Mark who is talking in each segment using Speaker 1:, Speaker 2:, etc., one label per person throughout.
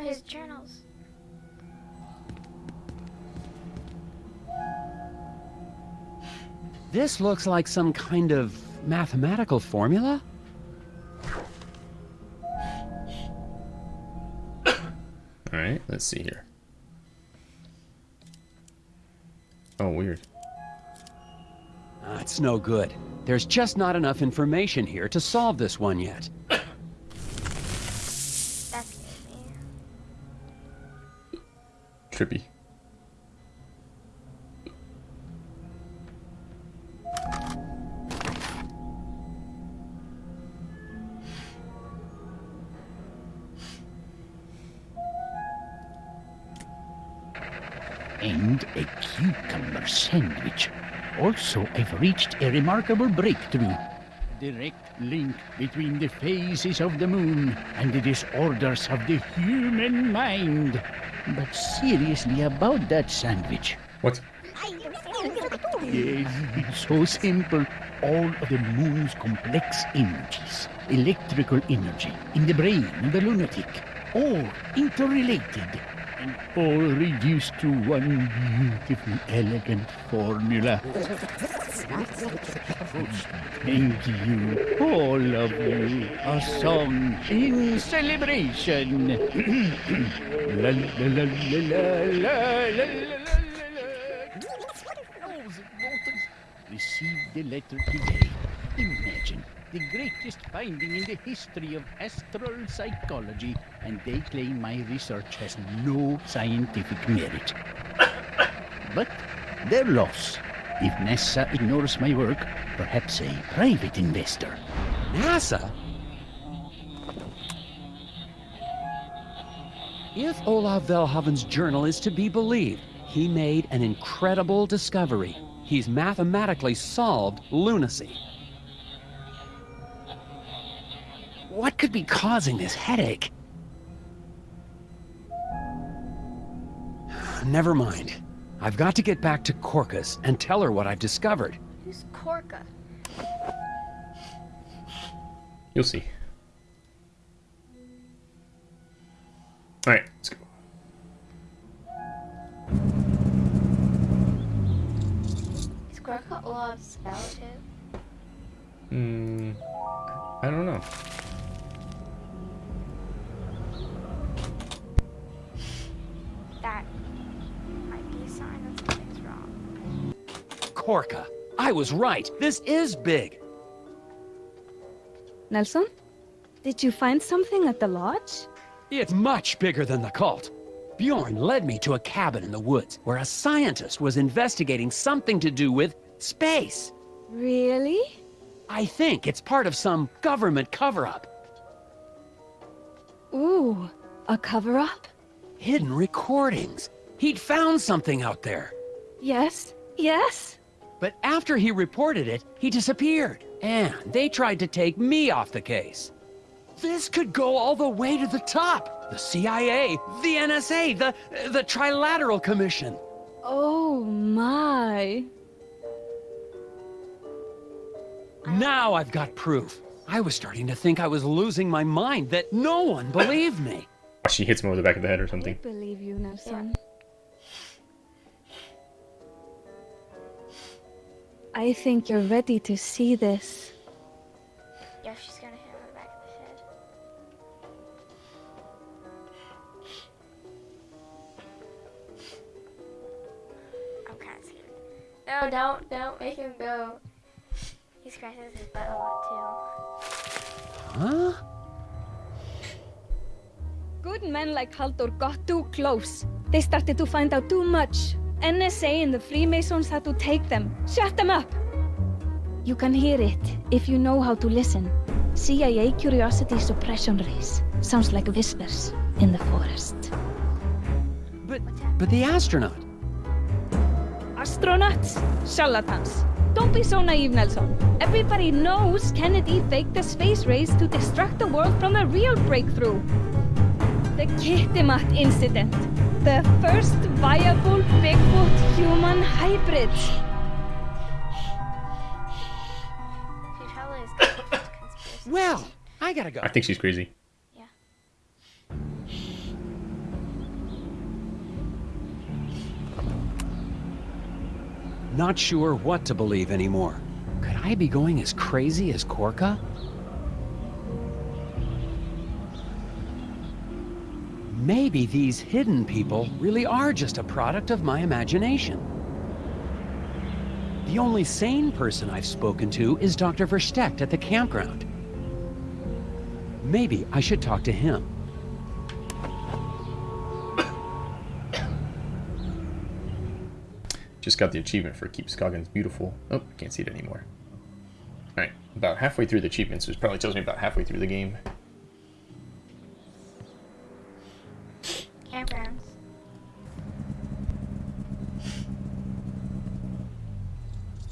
Speaker 1: of his journals.
Speaker 2: This looks like some kind of mathematical formula?
Speaker 3: Alright, let's see here. Oh, weird.
Speaker 2: That's no good. There's just not enough information here to solve this one yet.
Speaker 3: Trippy.
Speaker 4: and a cucumber sandwich. Also, I've reached a remarkable breakthrough. Direct link between the phases of the moon and the disorders of the human mind. But seriously about that sandwich.
Speaker 3: What?
Speaker 4: Yes, it's so simple. All of the moon's complex energies, electrical energy, in the brain of the lunatic, all interrelated and all reduced to one beautiful, elegant formula. Thank you, all of you. A song in celebration. la, la, la, Received the letter today. Imagine the greatest finding in the history of astral psychology, and they claim my research has no scientific merit. But their loss. If NASA ignores my work, perhaps a private investor.
Speaker 2: NASA? If Olav Velhaven's journal is to be believed, he made an incredible discovery. He's mathematically solved lunacy. What could be causing this headache? Never mind. I've got to get back to Corcus and tell her what I've discovered.
Speaker 1: Who's Korka?
Speaker 3: You'll see. Alright, let's go.
Speaker 1: Is Korka Olav's relative?
Speaker 3: Hmm. I don't know.
Speaker 2: Korka. I was right. This is big.
Speaker 5: Nelson? Did you find something at the lodge?
Speaker 2: It's much bigger than the cult. Bjorn led me to a cabin in the woods where a scientist was investigating something to do with space.
Speaker 5: Really?
Speaker 2: I think it's part of some government cover-up.
Speaker 5: Ooh, a cover-up?
Speaker 2: Hidden recordings. He'd found something out there.
Speaker 5: Yes, yes?
Speaker 2: But after he reported it, he disappeared. And they tried to take me off the case. This could go all the way to the top. The CIA, the NSA, the, the Trilateral Commission.
Speaker 5: Oh my.
Speaker 2: Now I've got proof. I was starting to think I was losing my mind, that no one believed me.
Speaker 3: She hits me over the back of the head or something.
Speaker 5: I
Speaker 3: something.
Speaker 5: believe you, Nelson. I think you're ready to see this.
Speaker 1: Yeah, she's gonna hit him on the back of the head. I'm kind of scared. No, don't, don't make him go. He scratches his butt a lot too.
Speaker 2: Huh?
Speaker 5: Good men like Haldur got too close. They started to find out too much. NSA and the Freemasons had to take them. Shut them up! You can hear it if you know how to listen. CIA curiosity suppression rays. Sounds like whispers in the forest.
Speaker 2: But, but the astronaut.
Speaker 5: Astronauts? Charlatans. Don't be so naive, Nelson. Everybody knows Kennedy faked the space race to distract the world from a real breakthrough the Kittimat incident, the first viable
Speaker 1: Bigfoot human hybrid.
Speaker 2: well, I gotta go.
Speaker 3: I think she's crazy.
Speaker 1: Yeah.
Speaker 2: Not sure what to believe anymore. Could I be going as crazy as Korka? Maybe these hidden people really are just a product of my imagination. The only sane person I've spoken to is Dr. Verstecht at the campground. Maybe I should talk to him.
Speaker 3: Just got the achievement for Keep Scoggins Beautiful. Oh, I can't see it anymore. Alright, about halfway through the achievements, which probably tells me about halfway through the game.
Speaker 1: Campgrounds.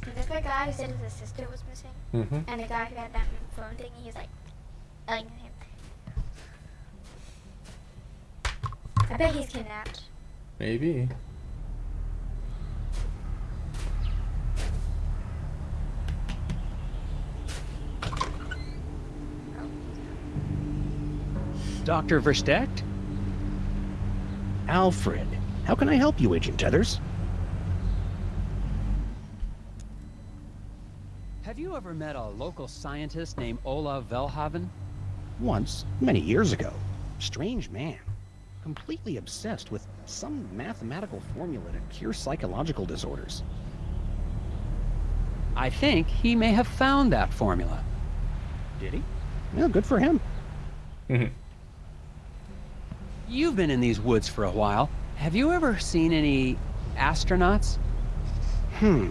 Speaker 1: Is this the guy who said his sister was missing?
Speaker 3: Mm-hmm.
Speaker 1: And the guy who had that phone thing, he's like, yelling him. I bet he's kidnapped.
Speaker 3: Maybe.
Speaker 2: Dr. Verstecht?
Speaker 6: Alfred, how can I help you, Agent Tethers?
Speaker 2: Have you ever met a local scientist named Ola Velhaven?
Speaker 6: Once, many years ago. Strange man. Completely obsessed with some mathematical formula to cure psychological disorders.
Speaker 2: I think he may have found that formula.
Speaker 6: Did he? Well, good for him.
Speaker 2: You've been in these woods for a while. Have you ever seen any astronauts?
Speaker 6: Hmm.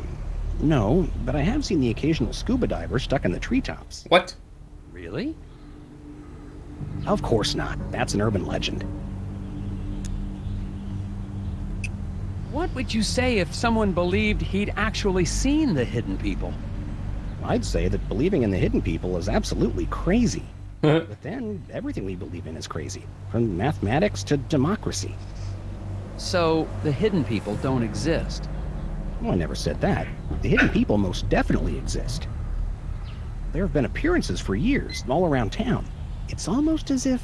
Speaker 6: No, but I have seen the occasional scuba diver stuck in the treetops.
Speaker 3: What?
Speaker 2: Really?
Speaker 6: Of course not. That's an urban legend.
Speaker 2: What would you say if someone believed he'd actually seen the hidden people?
Speaker 6: I'd say that believing in the hidden people is absolutely crazy. But then, everything we believe in is crazy. From mathematics to democracy.
Speaker 2: So, the hidden people don't exist.
Speaker 6: Well, I never said that. The hidden people most definitely exist. There have been appearances for years, all around town. It's almost as if,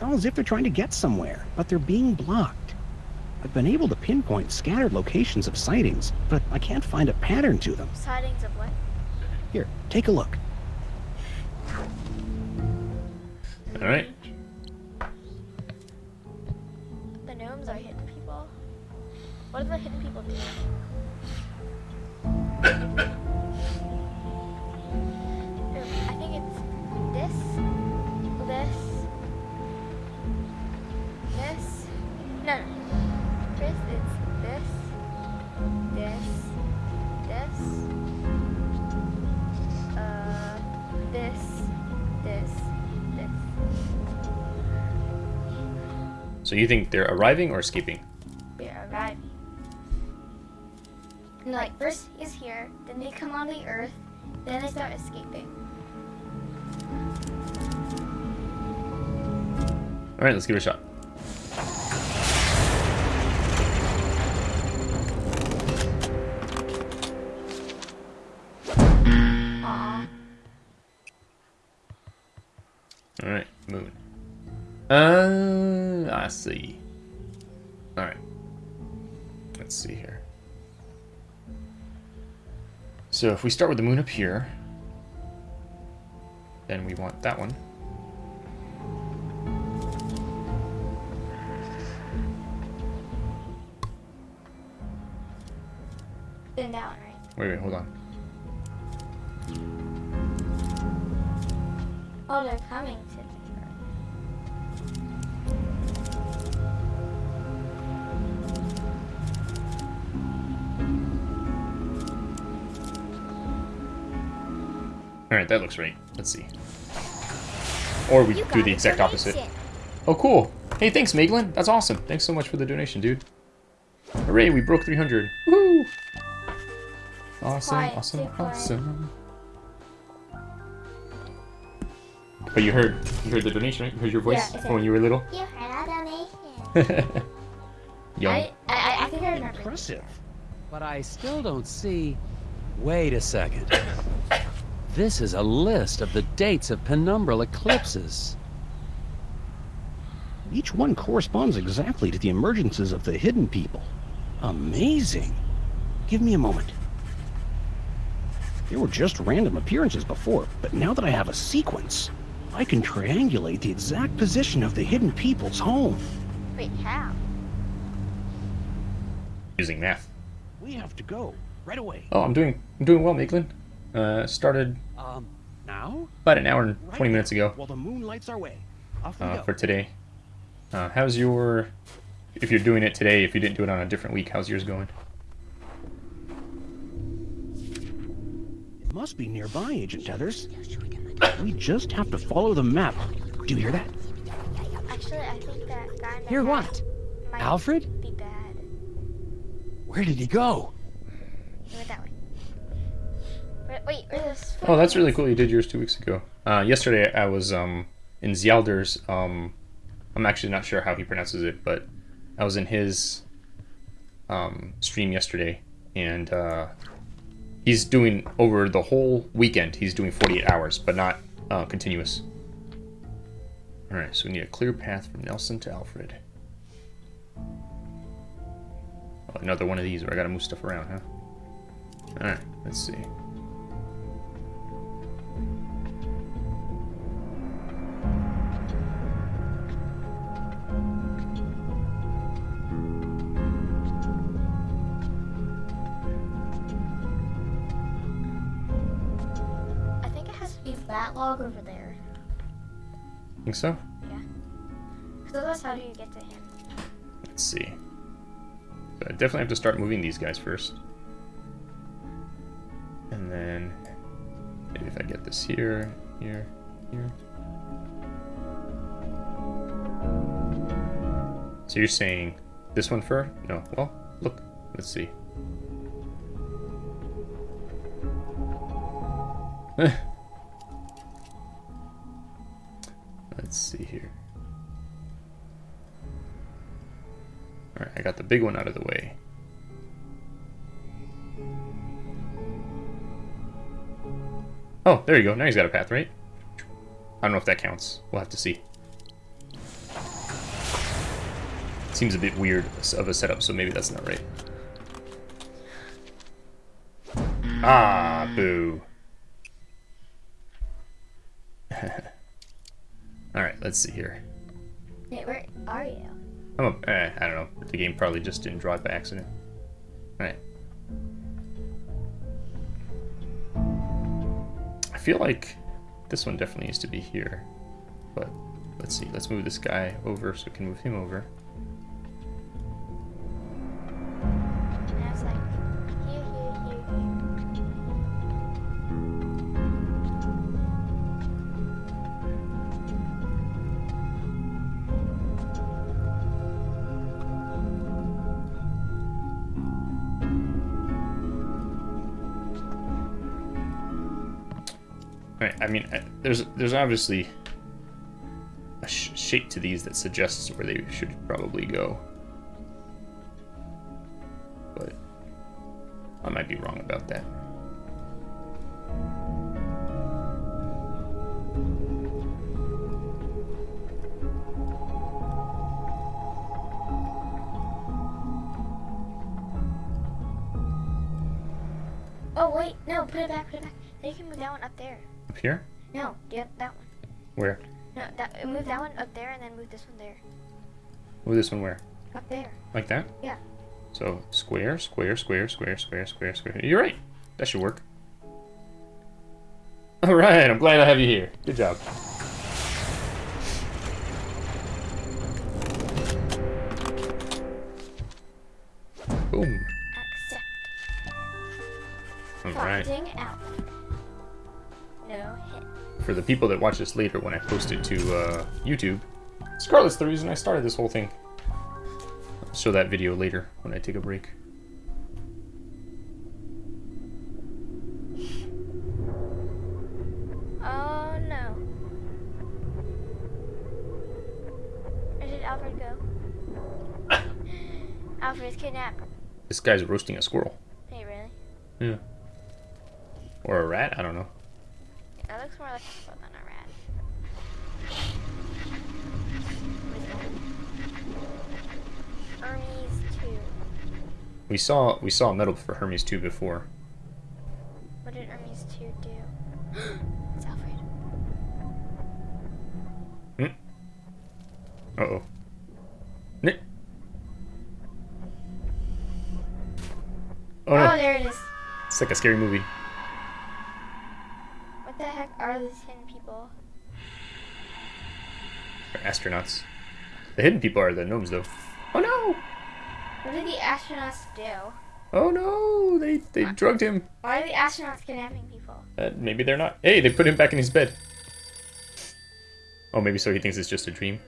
Speaker 6: well, as if they're trying to get somewhere, but they're being blocked. I've been able to pinpoint scattered locations of sightings, but I can't find a pattern to them.
Speaker 1: Sightings of what?
Speaker 6: Here, take a look.
Speaker 3: Alright.
Speaker 1: The gnomes are hidden people. What do the hidden people do?
Speaker 3: So you think they're arriving or escaping?
Speaker 1: They're arriving. Like first is here, then they come on the earth, then they start escaping.
Speaker 3: Alright, let's give it a shot. Alright, moon. Uh, I see. Alright. Let's see here. So if we start with the moon up here, then we want that one.
Speaker 1: Then that one, right?
Speaker 3: Wait, wait, hold on.
Speaker 1: Oh, they're coming
Speaker 3: Alright, that looks right. Let's see. Or we do the
Speaker 1: a
Speaker 3: exact opposite. Oh, cool. Hey, thanks, Meglin. That's awesome. Thanks so much for the donation, dude. Hooray, we broke 300. Woo! Awesome,
Speaker 1: Quiet,
Speaker 3: awesome, awesome. But you heard, you heard the donation, right? You heard your voice
Speaker 1: Yeah,
Speaker 3: from when you were little?
Speaker 1: You heard a donation.
Speaker 3: Young.
Speaker 1: I, I, I think I remember.
Speaker 6: Impressive.
Speaker 2: But I still don't see... Wait a second. This is a list of the dates of penumbral eclipses.
Speaker 6: Each one corresponds exactly to the emergences of the hidden people. Amazing. Give me a moment. They were just random appearances before, but now that I have a sequence, I can triangulate the exact position of the hidden people's home.
Speaker 1: Wait, how?
Speaker 3: Using math.
Speaker 6: We have to go right away.
Speaker 3: Oh, I'm doing I'm doing well, Maitland. Uh, started
Speaker 6: Um, now?
Speaker 3: about an hour and
Speaker 6: Right
Speaker 3: 20 minutes ago
Speaker 6: While the moon lights our way. Off we
Speaker 3: uh,
Speaker 6: go.
Speaker 3: for today. Uh, how's your... If you're doing it today, if you didn't do it on a different week, how's yours going?
Speaker 6: It must be nearby, Agent Tethers. We just have to follow the map. Do you hear that?
Speaker 1: Actually, I think that guy in the
Speaker 2: Hear what? Alfred?
Speaker 1: be bad.
Speaker 2: Where did he go?
Speaker 1: He went that way. Wait, wait, where's this?
Speaker 3: Oh, that's really cool. You did yours two weeks ago. Uh, yesterday I was um, in Zjalder's. Um, I'm actually not sure how he pronounces it, but I was in his um, stream yesterday, and uh, he's doing over the whole weekend. He's doing 48 hours, but not uh, continuous. All right, so we need a clear path from Nelson to Alfred. Oh, another one of these where I gotta move stuff around, huh? All right, let's see.
Speaker 1: Think
Speaker 3: so?
Speaker 1: So that's how do you get to him?
Speaker 3: Let's see. So I definitely have to start moving these guys first. And then maybe if I get this here, here, here. So you're saying this one first? No. Well, look. Let's see. Let's see here. Alright, I got the big one out of the way. Oh, there you go. Now he's got a path, right? I don't know if that counts. We'll have to see. Seems a bit weird of a setup, so maybe that's not right. Ah, boo. Alright, let's see here.
Speaker 1: Wait, where are you?
Speaker 3: I'm a, eh, I don't know. The game probably just didn't draw it by accident. Alright. I feel like this one definitely needs to be here. But let's see. Let's move this guy over so we can move him over.
Speaker 1: I
Speaker 3: mean, uh, there's there's obviously a sh shape to these that suggests where they should probably go. But I might be wrong about that.
Speaker 1: Oh wait, no, put it back, put it back. Then you can move that one up there.
Speaker 3: Up here?
Speaker 1: No, yeah, that one.
Speaker 3: Where?
Speaker 1: No, that move that one up there, and then move this one there.
Speaker 3: Move this one where?
Speaker 1: Up there.
Speaker 3: Like that?
Speaker 1: Yeah.
Speaker 3: So square, square, square, square, square, square, square. You're right. That should work. All right. I'm glad I have you here. Good job. For the people that watch this later when I post it to uh, YouTube, Scarlet's the reason I started this whole thing. I'll show that video later when I take a break.
Speaker 1: Oh no. Where did Alfred go? Alfred's kidnapped.
Speaker 3: This guy's roasting a squirrel.
Speaker 1: Hey, really?
Speaker 3: Yeah. Or a rat? I don't know.
Speaker 1: That looks more like a squirrel than a rat. Hermes 2.
Speaker 3: We saw we saw metal for Hermes 2 before.
Speaker 1: What did Hermes 2 do? it's Alfred.
Speaker 3: Uh oh. Nick. Oh
Speaker 1: Oh,
Speaker 3: no!
Speaker 1: there it is.
Speaker 3: It's like a scary movie.
Speaker 1: What the heck are these hidden people?
Speaker 3: They're astronauts. The hidden people are the gnomes, though. Oh no!
Speaker 1: What did the astronauts do?
Speaker 3: Oh no! They they drugged him.
Speaker 1: Why are the astronauts kidnapping people?
Speaker 3: Uh, maybe they're not. Hey, they put him back in his bed. Oh, maybe so he thinks it's just a dream.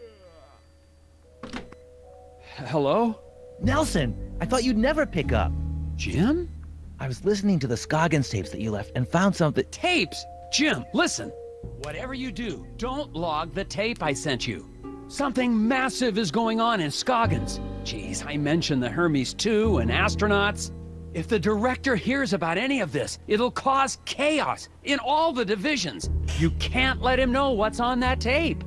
Speaker 2: Hello?
Speaker 7: Nelson, I thought you'd never pick up.
Speaker 2: Jim?
Speaker 7: I was listening to the Scoggins tapes that you left and found something.
Speaker 2: Tapes! Jim, listen. Whatever you do, don't log the tape I sent you. Something massive is going on in Scoggins. Geez, I mentioned the Hermes 2 and astronauts. If the director hears about any of this, it'll cause chaos in all the divisions. You can't let him know what's on that tape.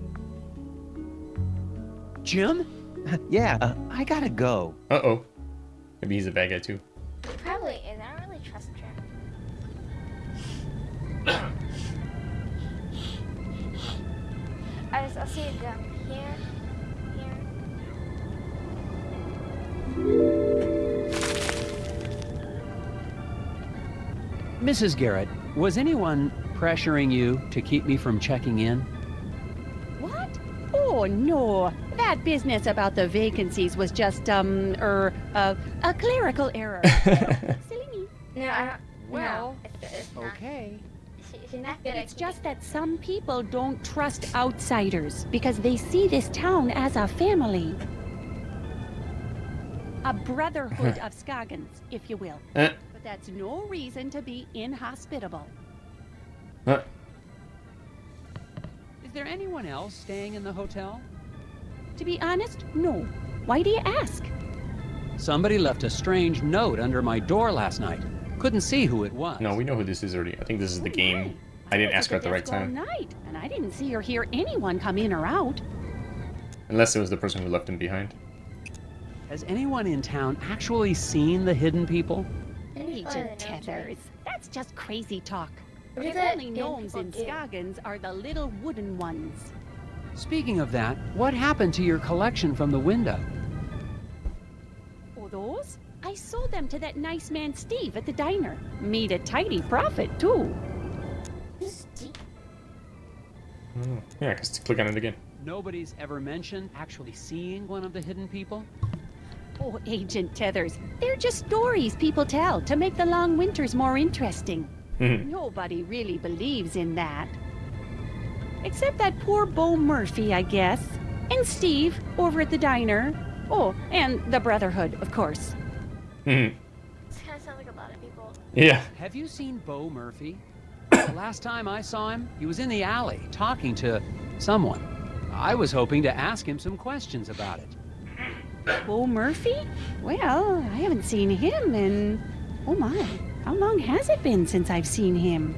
Speaker 2: Jim?
Speaker 7: yeah, uh, I gotta go.
Speaker 3: Uh oh. Maybe he's a bad guy too.
Speaker 1: He probably is. I I just, I'll see it down here, here.
Speaker 2: Mrs. Garrett, was anyone pressuring you to keep me from checking in?
Speaker 8: What? Oh, no. That business about the vacancies was just, um, er, uh, a clerical error. Silly me.
Speaker 1: No, I don't.
Speaker 8: Well,
Speaker 1: no, it's, it's not.
Speaker 2: Okay.
Speaker 8: It's just that some people don't trust outsiders because they see this town as a family. A brotherhood of Scoggins, if you will.
Speaker 3: Eh.
Speaker 8: But that's no reason to be inhospitable.
Speaker 3: Huh.
Speaker 2: Is there anyone else staying in the hotel?
Speaker 8: To be honest, no. Why do you ask?
Speaker 2: Somebody left a strange note under my door last night. Couldn't see who it was.
Speaker 3: No, we know who this is already. I think this is the game. I didn't
Speaker 8: was
Speaker 3: ask her at the right
Speaker 8: desk
Speaker 3: time.
Speaker 8: night, and I didn't see or hear anyone come in or out.
Speaker 3: Unless it was the person who left him behind.
Speaker 2: Has anyone in town actually seen the hidden people?
Speaker 8: Agent Tethers. That's just crazy talk. The only gnomes in
Speaker 1: do?
Speaker 8: Scoggins are the little wooden ones.
Speaker 2: Speaking of that, what happened to your collection from the window?
Speaker 8: Those? I sold them to that nice man Steve at the diner. Made a tidy profit, too.
Speaker 1: Steve.
Speaker 3: Oh, yeah, I can just click on it again.
Speaker 2: Nobody's ever mentioned actually seeing one of the hidden people?
Speaker 8: Oh, Agent Tethers, they're just stories people tell to make the long winters more interesting.
Speaker 3: Mhm.
Speaker 8: Nobody really believes in that. Except that poor Bo Murphy, I guess. And Steve, over at the diner. Oh, and the Brotherhood, of course.
Speaker 3: Mhm.
Speaker 1: This kind of sounds like a lot of people.
Speaker 3: yeah.
Speaker 2: Have you seen Bo Murphy? the last time I saw him, he was in the alley talking to someone. I was hoping to ask him some questions about it.
Speaker 8: Bo Murphy? Well, I haven't seen him in. Oh my, how long has it been since I've seen him?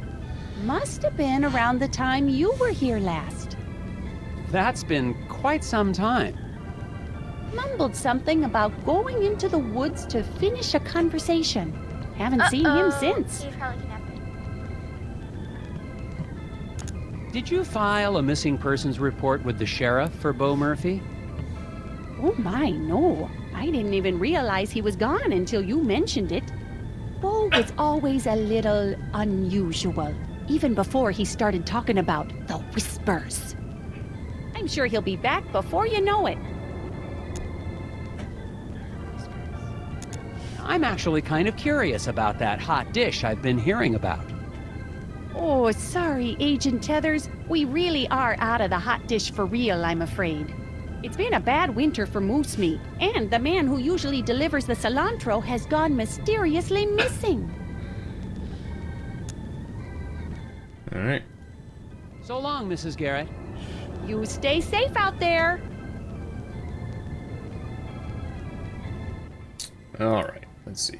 Speaker 8: Must have been around the time you were here last.
Speaker 2: That's been quite some time.
Speaker 8: Mumbled something about going into the woods to finish a conversation. Haven't seen him
Speaker 1: Uh-oh.
Speaker 8: since.
Speaker 1: He's probably kidnapped me.
Speaker 2: Did you file a missing persons report with the sheriff for Bo Murphy?
Speaker 8: Oh my, no. I didn't even realize he was gone until you mentioned it. Bo was always a little unusual, even before he started talking about the whispers. I'm sure he'll be back before you know it.
Speaker 2: I'm actually kind of curious about that hot dish I've been hearing about.
Speaker 8: Oh, sorry, Agent Tethers. We really are out of the hot dish for real, I'm afraid. It's been a bad winter for moose meat, and the man who usually delivers the cilantro has gone mysteriously missing.
Speaker 3: All right.
Speaker 2: So long, Mrs. Garrett.
Speaker 8: You stay safe out there.
Speaker 3: All right. Let's see.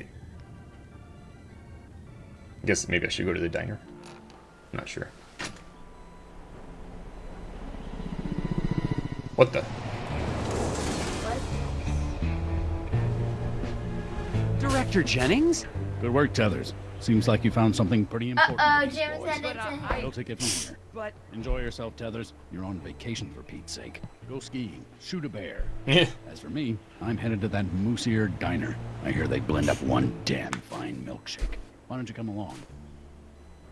Speaker 3: I guess maybe I should go to the diner. I'm not sure. What the?
Speaker 2: Director Jennings?
Speaker 4: Good work, Tethers.
Speaker 9: Seems like you found something pretty important.
Speaker 1: Uh-oh, Jim
Speaker 9: boys.
Speaker 1: said it's a...
Speaker 9: I'll take it from here.
Speaker 2: But
Speaker 9: Enjoy yourself, Tethers. You're on vacation for Pete's sake. Go skiing, shoot a bear. As for me, I'm headed to that Moose Ear Diner. I hear they blend up one damn fine milkshake. Why don't you come along?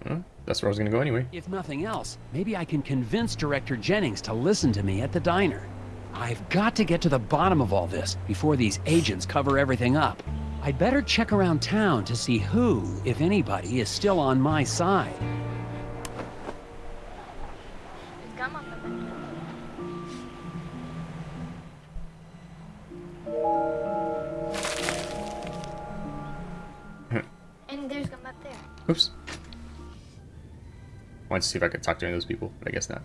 Speaker 3: Huh? That's where I was gonna go anyway.
Speaker 2: if nothing else, maybe I can convince Director Jennings to listen to me at the diner. I've got to get to the bottom of all this before these agents cover everything up. I'd better check around town to see who, if anybody, is still on my side.
Speaker 1: There's gum on the window. and there's gum up there.
Speaker 3: Oops. Wanted to see if I could talk to any of those people, but I guess not.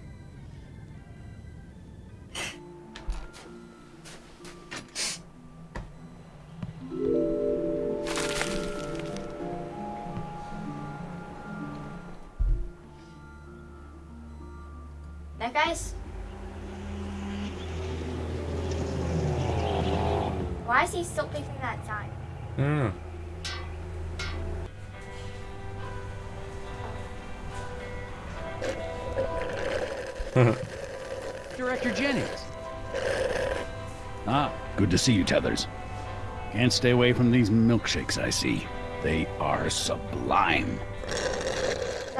Speaker 1: That guy's. Why is he still picking that side?
Speaker 3: Hmm.
Speaker 2: Director Jennings.
Speaker 9: Ah, good to see you, Tethers. Can't stay away from these milkshakes I see. They are sublime.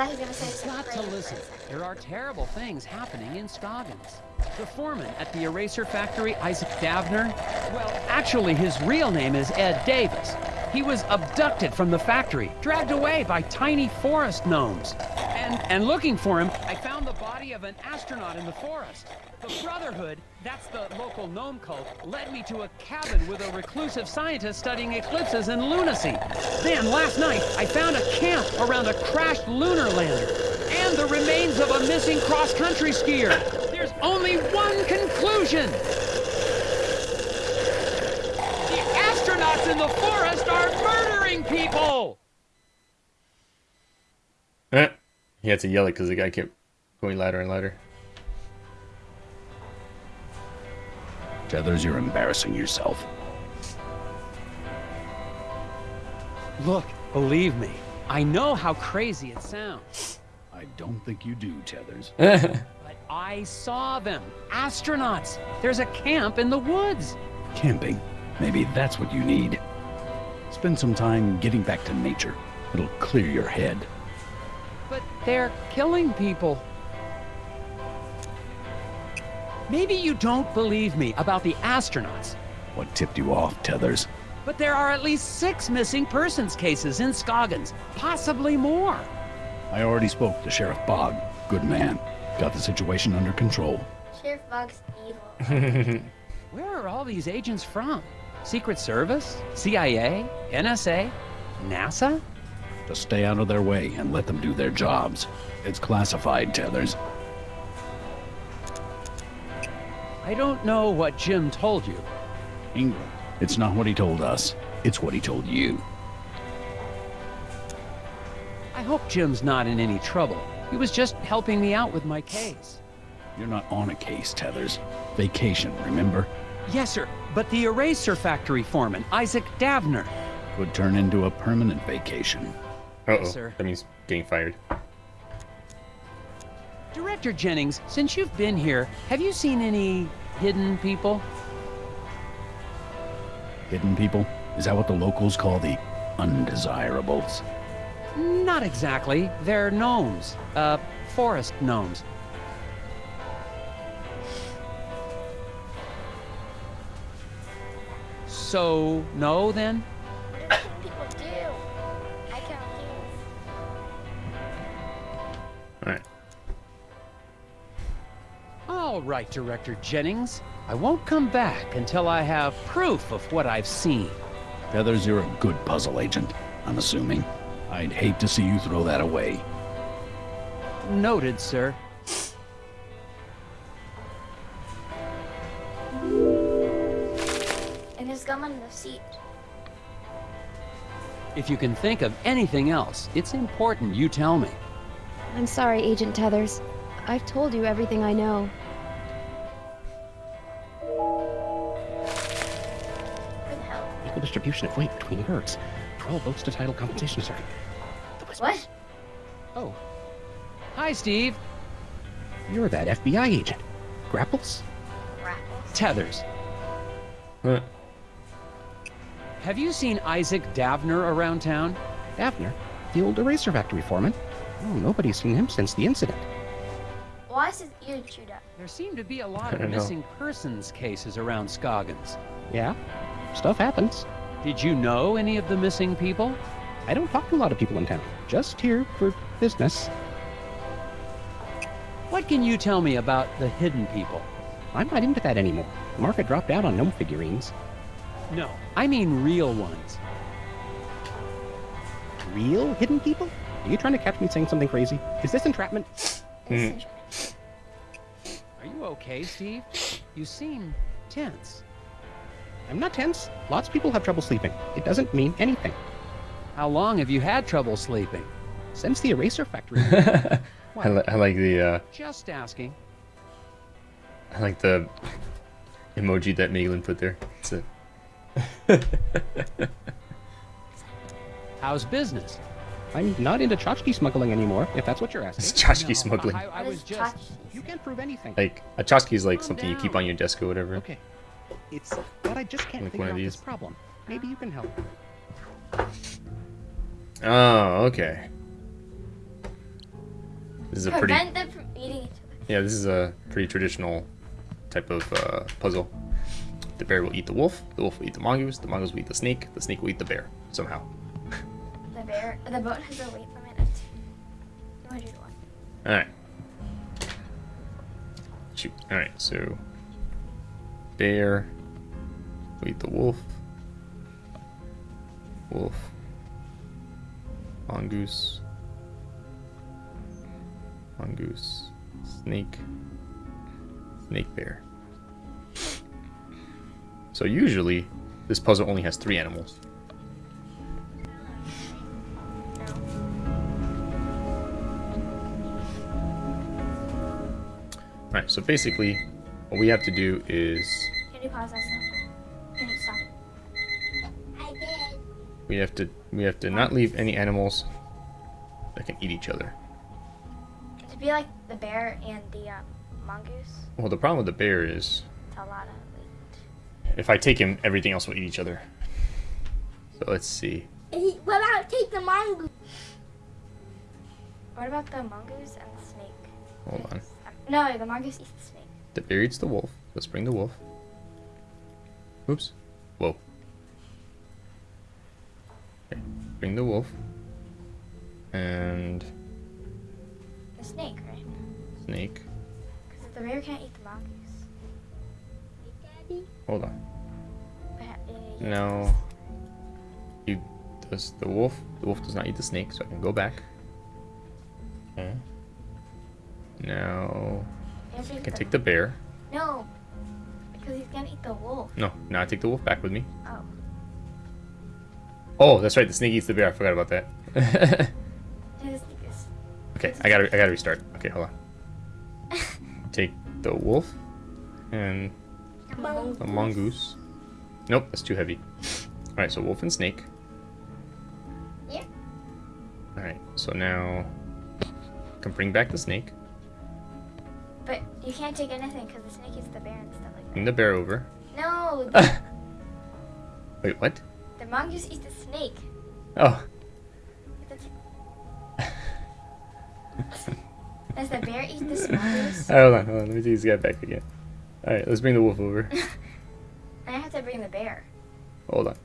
Speaker 1: Thought gonna say
Speaker 2: You've to listen.
Speaker 1: for a second.
Speaker 2: There are terrible things happening in Scoggins. The foreman at the eraser factory, Isaac Davner, well, actually, his real name is Ed Davis. He was abducted from the factory, dragged away by tiny forest gnomes. And, and looking for him, I found the body of an astronaut in the forest. The Brotherhood, that's the local gnome cult, led me to a cabin with a reclusive scientist studying eclipses and lunacy. Then, last night, I found a camp around a crashed lunar lander and the remains of a missing cross-country skier. There's only one conclusion. The astronauts in the forest are murdering people!
Speaker 3: Eh. He had to yell it because the guy kept going louder and louder.
Speaker 9: Tethers, you're embarrassing yourself.
Speaker 2: Look, believe me, I know how crazy it sounds,
Speaker 9: I don't think you do, Tethers.
Speaker 2: but I saw them. Astronauts. There's a camp in the woods.
Speaker 9: Camping. Maybe that's what you need. Spend some time getting back to nature. It'll clear your head.
Speaker 2: But they're killing people. Maybe you don't believe me about the astronauts,
Speaker 9: What tipped you off, Tethers?
Speaker 2: but there are at least six missing persons cases in Scoggins, possibly more.
Speaker 9: I already spoke to Sheriff Bog. Good man. Got the situation under control.
Speaker 1: Sheriff Bog's evil.
Speaker 2: Where are all these agents from? Secret Service? CIA? NSA? NASA?
Speaker 9: Just stay out of their way and let them do their jobs. It's classified, Tethers.
Speaker 2: I don't know what Jim told you.
Speaker 9: Ingram. It's not what he told us. It's what he told you.
Speaker 2: I hope Jim's not in any trouble. He was just helping me out with my case.
Speaker 9: You're not on a case, Tethers. Vacation, remember?
Speaker 2: Yes, sir, but the eraser factory foreman, Isaac Davner.
Speaker 9: Could turn into a permanent vacation.
Speaker 3: Uh oh.
Speaker 2: sir.
Speaker 3: That means getting fired.
Speaker 2: Director Jennings, since you've been here, have you seen any hidden people?
Speaker 9: Hidden people? Is that what the locals call the undesirables?
Speaker 2: Not exactly. They're gnomes. Uh, forest gnomes. So, no then?
Speaker 3: Alright.
Speaker 2: All right, Director Jennings. I won't come back until I have proof of what I've seen.
Speaker 9: Tethers, you're a good puzzle agent, I'm assuming. I'd hate to see you throw that away.
Speaker 2: Noted, sir.
Speaker 1: And there's gum on the seat.
Speaker 2: If you can think of anything else, it's important you tell me.
Speaker 10: I'm sorry, Agent Tethers. I've told you everything I know.
Speaker 1: Where the hell?
Speaker 6: Equal distribution of weight between herds. 12 votes to title compensation circuit.
Speaker 1: What?
Speaker 6: Oh,
Speaker 2: Hi, Steve.
Speaker 6: you're that FBI agent. Grapples?
Speaker 1: Raffles.
Speaker 2: Tethers.
Speaker 3: Huh.
Speaker 2: Have you seen Isaac Davner around town?
Speaker 6: Davner? The old eraser factory foreman? Oh, nobody's seen him since the incident.
Speaker 1: Why is his ear chewed up?
Speaker 2: There seem to be a lot of
Speaker 3: don't know.
Speaker 2: missing persons cases around Scoggins.
Speaker 6: Yeah, stuff happens.
Speaker 2: Did you know any of the missing people?
Speaker 6: I don't talk to a lot of people in town. Just here for business.
Speaker 2: What can you tell me about the hidden people?
Speaker 6: I'm not into that anymore. The market dropped out on gnome figurines.
Speaker 2: No, I mean real ones.
Speaker 6: Real hidden people? Are you trying to catch me saying something crazy? Is this entrapment?
Speaker 3: Hmm.
Speaker 2: Are you okay, Steve? You seem tense.
Speaker 6: I'm not tense. Lots of people have trouble sleeping. It doesn't mean anything.
Speaker 2: How long have you had trouble sleeping?
Speaker 6: Since the eraser factory.
Speaker 3: I, li- I like the uh,
Speaker 2: Just asking.
Speaker 3: I like the emoji that Megalyn put there. That's it.
Speaker 2: How's business?
Speaker 6: I'm not into tchotchke smuggling anymore, if that's what you're
Speaker 3: It's
Speaker 6: asking.
Speaker 3: tchotchke
Speaker 2: No,
Speaker 3: smuggling.
Speaker 2: I, I was just.
Speaker 6: You can't prove anything.
Speaker 3: Like a tchotchke is like
Speaker 2: Calm
Speaker 3: something you keep on your desk or whatever.
Speaker 6: Okay. It's that I just can't
Speaker 3: Like
Speaker 6: figure
Speaker 3: one of
Speaker 6: out
Speaker 3: these.
Speaker 6: this problem. Maybe you can help.
Speaker 3: Oh, okay. This is a pretty
Speaker 1: Prevent them from eating each other.
Speaker 3: yeah. This is a pretty traditional type of uh, puzzle. The bear will eat the wolf. The wolf will eat the mongoose. The mongoose will eat the snake. The snake will eat the bear somehow.
Speaker 1: The boat has a weight limit of two hundred one.
Speaker 3: All right. Shoot. All right. So bear eat the wolf. Wolf. Mongoose. Mongoose. Snake. Snake bear. So usually this puzzle only has three animals. So basically what we have to do is
Speaker 1: Can you pause that stuff? Can you stop it? I did.
Speaker 3: we have to we have to not leave any animals that can eat each other.
Speaker 1: To be like the bear and the um, mongoose,
Speaker 3: Well, the problem with the bear is
Speaker 1: it's a lot of weight.
Speaker 3: if I take him, everything else will eat each other. So let's see.
Speaker 1: What about take the mongoose? What about the mongoose and the snake?
Speaker 3: Hold on.
Speaker 1: No, the mongoose eats the snake.
Speaker 3: The bear eats the wolf. Let's bring the wolf. Oops. Whoa. Okay. Bring the wolf. And
Speaker 1: The snake, right?
Speaker 3: snake.
Speaker 1: Because the bear can't eat the mongoose. Daddy.
Speaker 3: Hold on.
Speaker 1: But, uh,
Speaker 3: No. You does the wolf. The wolf does not eat the snake, so I can go back. Okay. Now
Speaker 1: you have to
Speaker 3: I can take the bear.
Speaker 1: No, because he's gonna eat the wolf.
Speaker 3: No, now I take the wolf back with me.
Speaker 1: Oh.
Speaker 3: Oh, that's right. The snake eats the bear. I forgot about that.
Speaker 1: Yeah, the snake is.
Speaker 3: okay, I gotta I gotta restart. Okay, hold on. Take the wolf and the mongoose. Nope, that's too heavy. All right, so wolf and snake.
Speaker 1: Yeah.
Speaker 3: All right, so now I can bring back the snake.
Speaker 1: But you can't take anything because the snake eats the bear and stuff like that.
Speaker 3: Bring the bear over.
Speaker 1: No, the,
Speaker 3: Wait, what?
Speaker 1: the mongoose eats the snake.
Speaker 3: Oh,
Speaker 1: Does the bear eat the mongoose?
Speaker 3: Right, hold on, hold on. Let me take this guy back again. All right, let's bring the wolf over.
Speaker 1: I have to bring the bear.
Speaker 3: Hold on.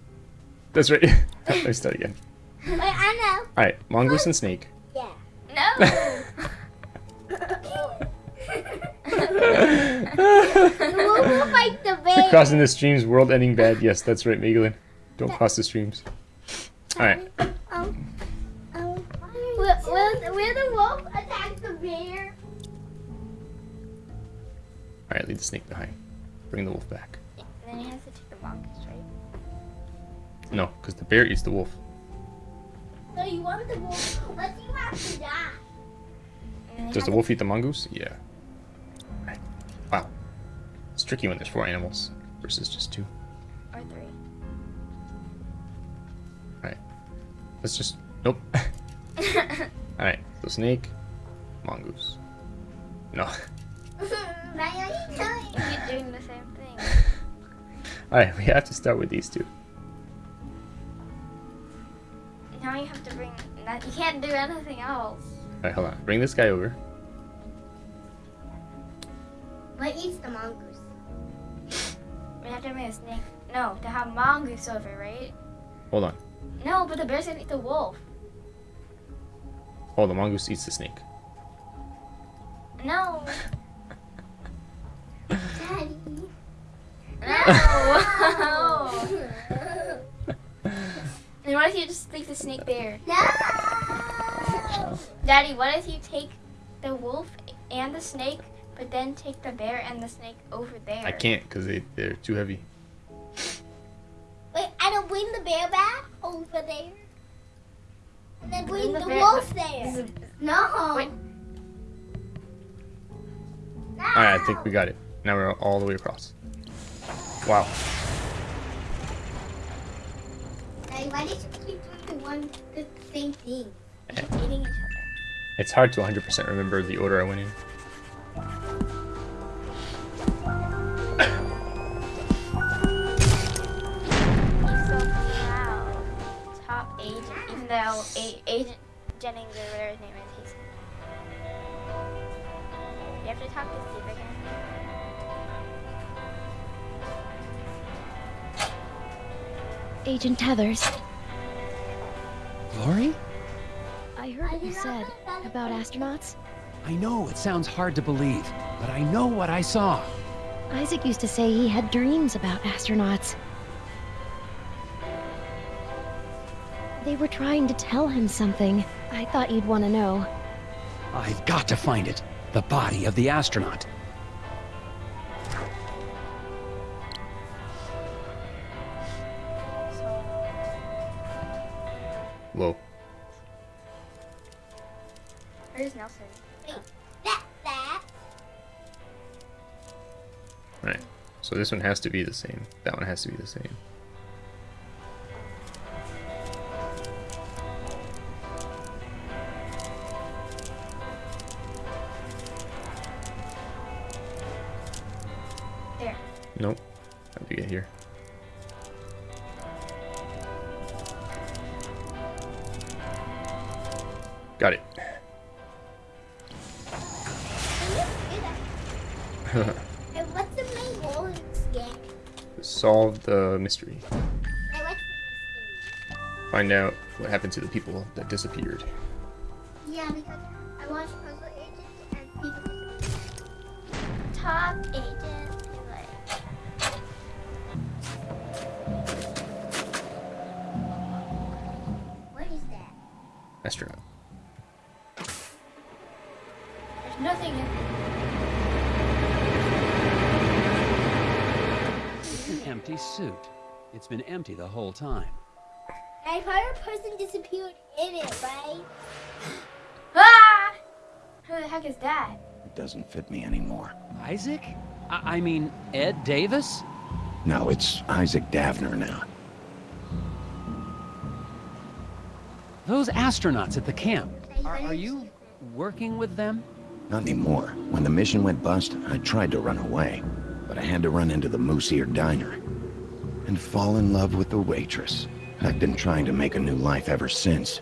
Speaker 3: That's right. Let me start again.
Speaker 1: Wait, I know.
Speaker 3: All right, mongoose and snake.
Speaker 1: Yeah. No. Wolf will fight the bear.
Speaker 3: Crossing the streams, world ending bad. Yes, that's right, Megalyn. Don't cross the streams. All right.
Speaker 1: Um, um, will, will, will the wolf attack the bear?
Speaker 3: All right, leave the snake behind. Bring the wolf back.
Speaker 1: Then he has to take the mongoose, right?
Speaker 3: No, because the bear eats the wolf.
Speaker 1: No, you want the wolf, but you have to die.
Speaker 3: Does the wolf eat the mongoose? Yeah. Right. Wow. It's tricky when there's four animals versus just two.
Speaker 1: Or three.
Speaker 3: All right. Let's just. Nope. Alright, so snake, mongoose. No.
Speaker 1: Why are you telling me? You're doing the same thing.
Speaker 3: Alright, we have to start with these two.
Speaker 1: Now you have to bring. You can't do anything else.
Speaker 3: Alright, hold on. Bring this guy over.
Speaker 1: What eats the mongoose? We have to bring a snake. No, to have mongoose over, right?
Speaker 3: Hold on.
Speaker 1: No, but the bear's gonna eat the wolf.
Speaker 3: Oh, the mongoose eats the snake.
Speaker 1: No.
Speaker 11: Daddy.
Speaker 1: No. and what if you just leave the snake there?
Speaker 11: No.
Speaker 1: Daddy, what if you take the wolf and the snake, but then take the bear and the snake over there?
Speaker 3: I can't because they, they're too heavy.
Speaker 11: Wait, I don't bring the bear back over there. And then bring
Speaker 1: the
Speaker 11: the,
Speaker 1: bear-
Speaker 11: wolf
Speaker 1: This
Speaker 11: there.
Speaker 1: is-
Speaker 11: No.
Speaker 1: Wait.
Speaker 11: no.
Speaker 3: Alright, I think we got it. Now we're all the way across. Wow.
Speaker 11: Daddy, why did you keep doing the one the same thing? Eh.
Speaker 1: eating each other.
Speaker 3: It's hard to 100% remember the order I went in.
Speaker 1: Even though a- Agent Jennings or whatever his name is, he's. You have to talk to Steve again.
Speaker 10: Agent Tethers,
Speaker 2: Glory?
Speaker 10: I heard what you said about astronauts.
Speaker 2: I know it sounds hard to believe, but I know what I saw.
Speaker 10: Isaac used to say he had dreams about astronauts. They were trying to tell him something. I thought you'd want to know.
Speaker 2: I've got to find it. The body of the astronaut.
Speaker 1: So,
Speaker 3: Whoa.
Speaker 1: where's Nelson?
Speaker 11: That that.
Speaker 3: Alright. So this one has to be the same. That one has to be the same. Mystery.
Speaker 11: And what's the
Speaker 3: Find out what happened to the people that disappeared.
Speaker 11: Yeah, because I watched Puzzle Agents and people.
Speaker 1: Top agent. like,
Speaker 11: What is that?
Speaker 3: Astronaut.
Speaker 1: There's nothing in
Speaker 2: It's an empty suit. It's been empty the whole time.
Speaker 11: I heard a person disappeared in it, right?
Speaker 1: Ah! Who the heck is that?
Speaker 12: It doesn't fit me anymore.
Speaker 2: Isaac? I, I mean, Ed Davis?
Speaker 12: No, it's Isaac Davner now.
Speaker 2: Those astronauts at the camp. Are, are you working with them?
Speaker 12: Not anymore. When the mission went bust, I tried to run away. But I had to run into the Moose Ear Diner. And fall in love with the waitress. I've been trying to make a new life ever since.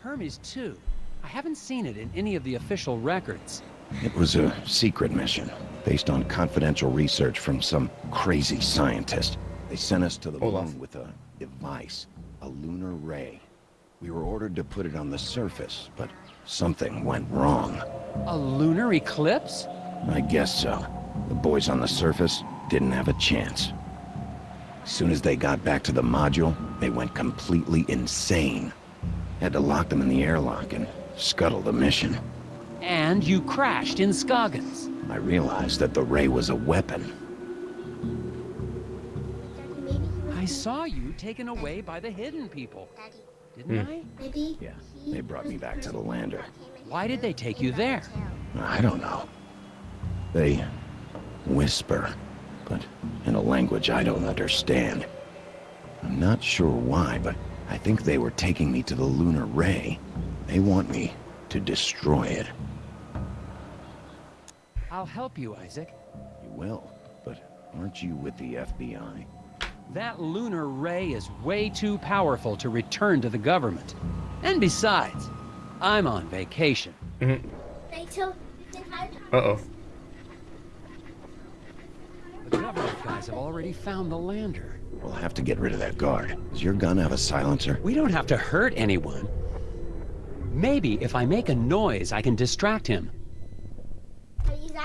Speaker 2: Hermes, too. I haven't seen it in any of the official records.
Speaker 12: It was a secret mission, based on confidential research from some crazy scientist. They sent us to the
Speaker 3: Hold on.
Speaker 12: moon with a device, a lunar ray. We were ordered to put it on the surface, but something went wrong.
Speaker 2: A lunar eclipse?
Speaker 12: I guess so. The boys on the surface didn't have a chance. As soon as they got back to the module, they went completely insane. Had to lock them in the airlock and scuttle the mission.
Speaker 2: And you crashed in Scoggins.
Speaker 12: I realized that the ray was a weapon.
Speaker 11: Daddy, maybe he was.
Speaker 2: I saw you taken away by the hidden people, didn't
Speaker 3: Hmm.
Speaker 2: I?
Speaker 11: maybe.
Speaker 12: Yeah, they brought me back to the lander.
Speaker 11: that came and
Speaker 2: Why did they take you there?
Speaker 12: I don't know. They whisper, but in a language I don't understand. I'm not sure why, but
Speaker 6: I think they were taking me to the lunar ray. They want me to destroy it.
Speaker 2: I'll help you, Isaac.
Speaker 6: You will, but aren't you with the FBI?
Speaker 2: That lunar ray is way too powerful to return to the government. And besides, I'm on vacation.
Speaker 11: They till the entire time.
Speaker 3: Uh-oh.
Speaker 2: The government guys have already found the lander.
Speaker 6: We'll have to get rid of that guard. Does your gun have a silencer?
Speaker 2: We don't have to hurt anyone. Maybe if I make a noise, I can distract him.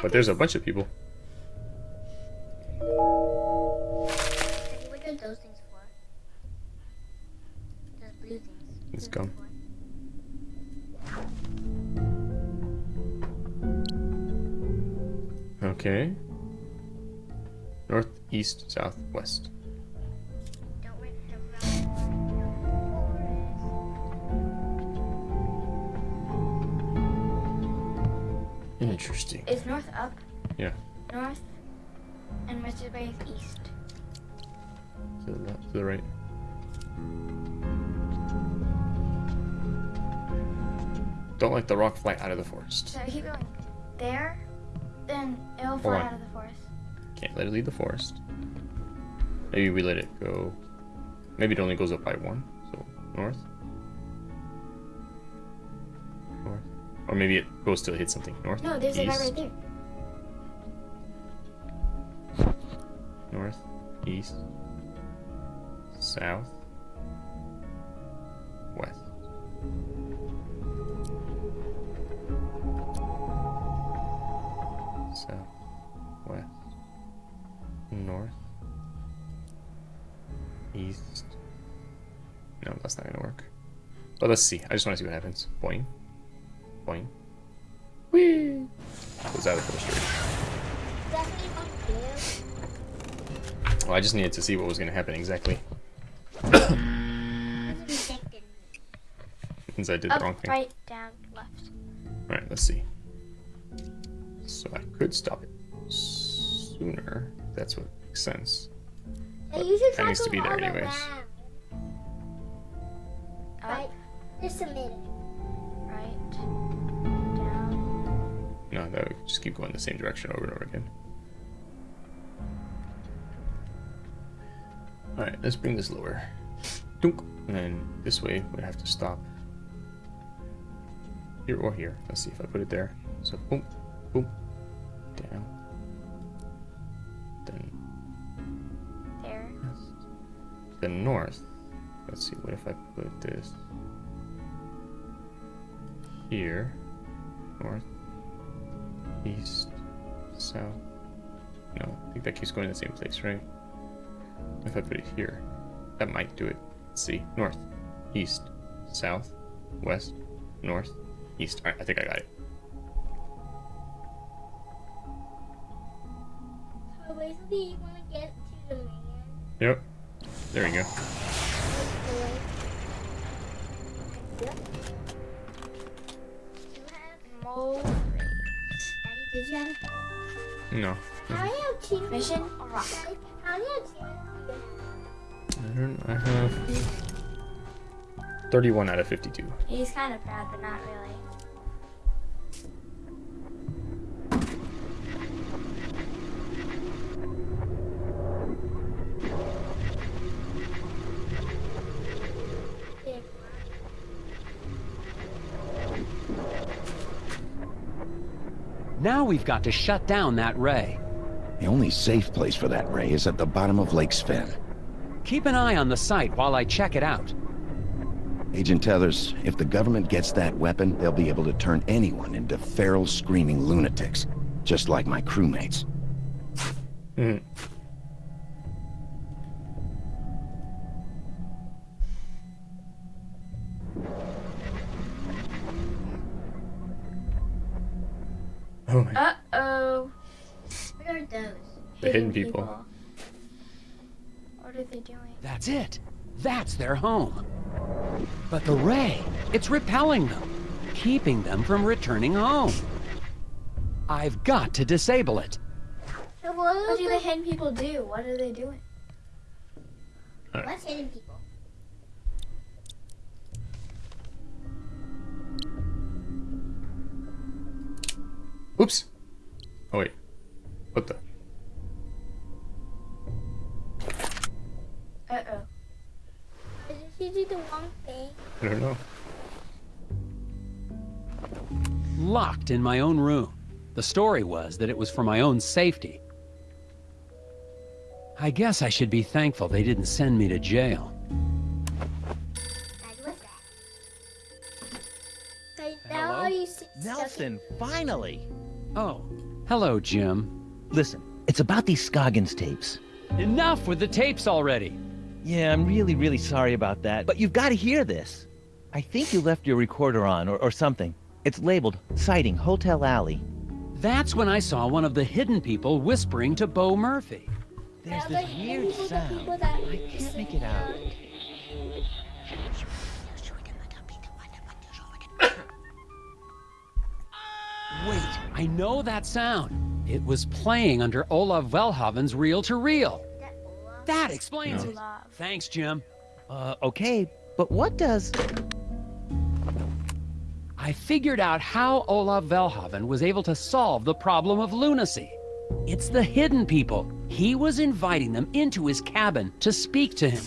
Speaker 3: But there's a bunch of people.
Speaker 11: What are those things for? Those blue things.
Speaker 3: Let's go. Okay. North, east, south, west.
Speaker 11: Don't wait around.
Speaker 3: Interesting.
Speaker 1: Is north up?
Speaker 3: Yeah.
Speaker 1: North. And Mr. Bay is east.
Speaker 3: To the left, to the right. Don't let the rock fly out of the forest.
Speaker 1: So keep going there, then it'll
Speaker 3: Hold
Speaker 1: fly
Speaker 3: on.
Speaker 1: out of the forest.
Speaker 3: Can't let it leave the forest. Maybe we let it go. Maybe it only goes up by one. So north. North. Or maybe it goes till it hits something. North.
Speaker 1: No, there's a guy right there.
Speaker 3: North. East. South. But let's see. I just want to see what happens. Boing. Boing. Whee! Goes out of the straight.
Speaker 11: Definitely want to do.
Speaker 3: Well, I just needed to see what was gonna happen exactly. Since I did the wrong thing.
Speaker 1: right, down, left.
Speaker 3: Alright, let's see. So I could stop it sooner. That's what makes sense.
Speaker 11: You
Speaker 3: that needs to be there anyways.
Speaker 11: Right? Just a minute.
Speaker 1: right, down.
Speaker 3: No, that would just keep going the same direction over and over again. Alright, let's bring this lower. Dunk. And then this way we have to stop. Here or here. Let's see if I put it there. So boom, boom, down. Then
Speaker 1: There.
Speaker 3: the north. Let's see, what if I put this here? North, east, south. No, I think that keeps going to the same place, right? If I put it here, that might do it. Let's see. North, east, south, west, north, east. Alright, I think I got it.
Speaker 11: So basically, you want to get to the man.
Speaker 3: Yep. There you go.
Speaker 1: Mole
Speaker 11: Daddy, did you have
Speaker 3: No.
Speaker 11: How many of cheese?
Speaker 1: Mission rock?
Speaker 11: Daddy, how many of cheese?
Speaker 3: I don't I have 31 out of 52.
Speaker 1: He's kind of proud, but not really.
Speaker 2: Now we've got to shut down that ray.
Speaker 6: The only safe place for that ray is at the bottom of Lake Sven.
Speaker 2: Keep an eye on the site while I check it out.
Speaker 6: Agent Tethers, if the government gets that weapon, they'll be able to turn anyone into feral, screaming lunatics. Just like my crewmates.
Speaker 3: Hmm. people.
Speaker 1: What are they doing?
Speaker 2: That's it. That's their home. But the ray, it's repelling them, keeping them from returning home. I've got to disable it.
Speaker 11: What,
Speaker 1: what do the hidden people do? What are they doing? Right.
Speaker 11: What's hidden people?
Speaker 3: Oops. Oh wait. What the?
Speaker 1: Uh oh.
Speaker 11: Did she do the wrong thing?
Speaker 3: I don't know.
Speaker 2: Locked in my own room. The story was that it was for my own safety. I guess I should be thankful they didn't send me to jail.
Speaker 11: That was that. But now
Speaker 7: Hello?
Speaker 11: are you s-
Speaker 7: Nelson, finally!
Speaker 2: Oh, hello, Jim.
Speaker 7: Listen, it's about these Scoggins tapes.
Speaker 2: Enough with the tapes already.
Speaker 7: Yeah, I'm really, really sorry about that, but you've got to hear this. I think you left your recorder on or, or something. It's labeled Sighting Hotel Alley.
Speaker 2: That's when I saw one of the hidden people whispering to Bo Murphy.
Speaker 7: There's
Speaker 11: Now,
Speaker 7: this
Speaker 11: like,
Speaker 7: weird sound. I can't make it out.
Speaker 2: Wait, I know that sound. It was playing under Olaf Velhaven's reel to reel.
Speaker 11: That
Speaker 2: explains
Speaker 3: No.
Speaker 2: it. Thanks, Jim.
Speaker 7: Uh, okay, but what does...
Speaker 2: I figured out how Olaf Velhaven was able to solve the problem of lunacy. It's the hidden people. He was inviting them into his cabin to speak to him.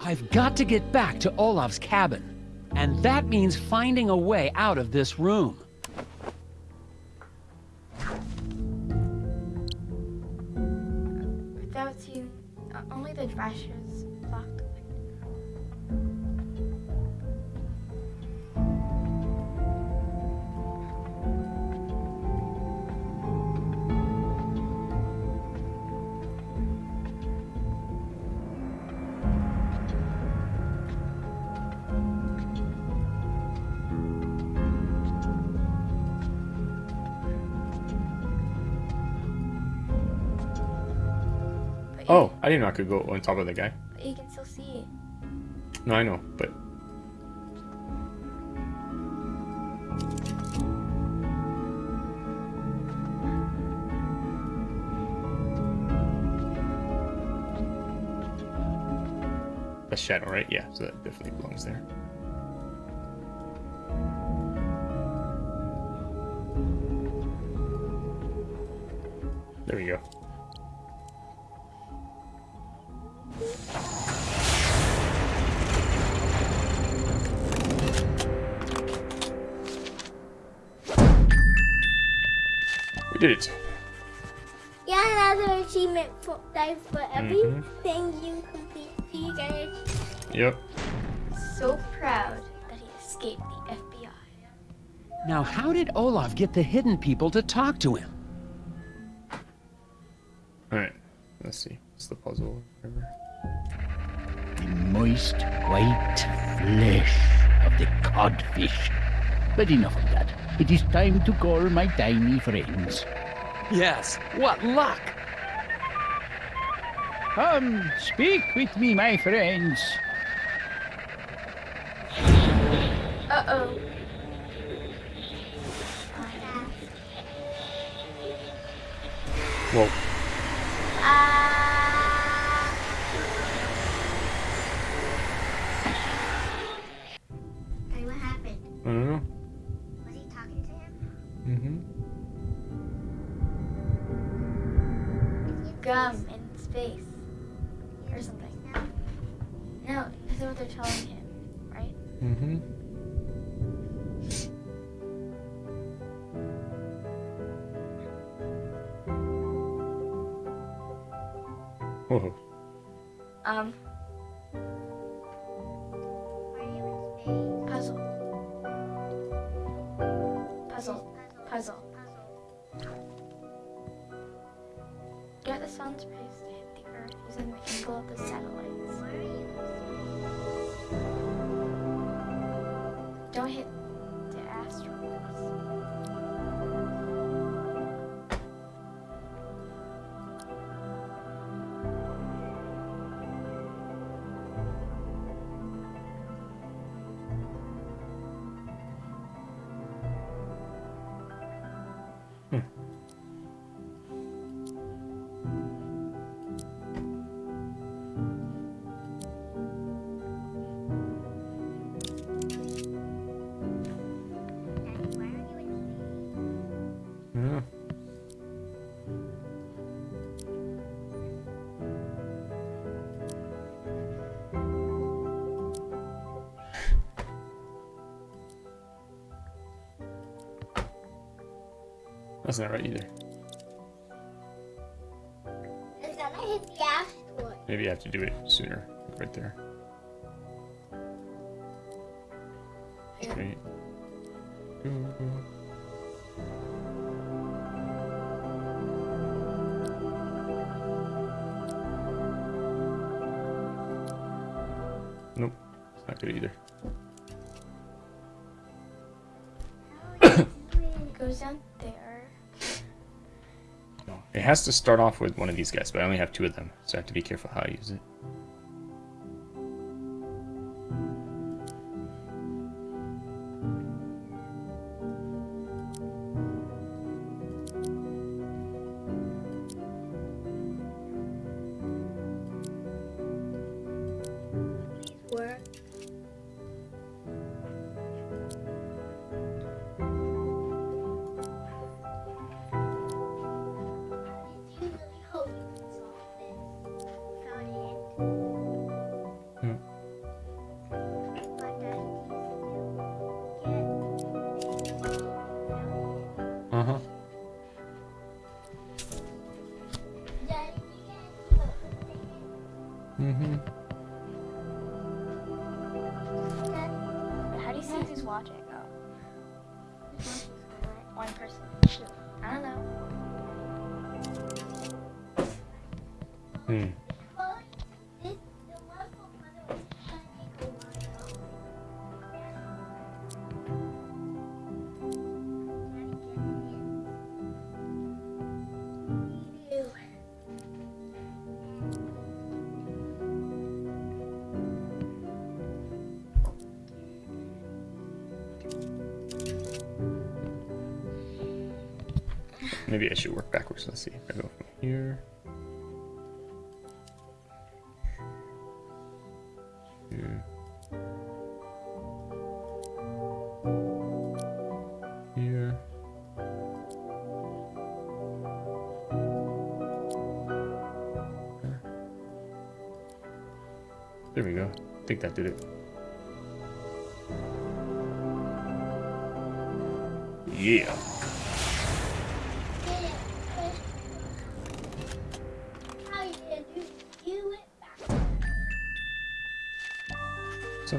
Speaker 2: I've got to get back to Olaf's cabin. And that means finding a way out of this room.
Speaker 1: Uh, only
Speaker 3: Oh, I didn't know I could go on top of the guy.
Speaker 1: but you can still see it.
Speaker 3: No, I know, but a shadow, right? Yeah, so that definitely belongs there. There we go. Did it.
Speaker 11: Yeah, another achievement for like for everything you complete. You get it.
Speaker 3: Yep.
Speaker 1: So proud that he escaped the FBI.
Speaker 2: Now, how did Olaf get the hidden people to talk to him?
Speaker 3: Alright. Let's see. What's the puzzle? Whatever.
Speaker 4: The moist white flesh of the codfish. But enough of that. It is time to call my tiny friends.
Speaker 2: Yes, what luck!
Speaker 4: Come, speak with me, my friends.
Speaker 3: Don't
Speaker 1: hit
Speaker 3: That's not right either.
Speaker 11: It's gonna hit the asteroid.
Speaker 3: Maybe I have to do it sooner. Right there. Has to start off with one of these guys, but I only have two of them, so I have to be careful how I use it.
Speaker 1: Who's watching?
Speaker 3: Maybe I should work backwards. Let's see. I go from here. Here. Here. There we go. I think that did it. Yeah.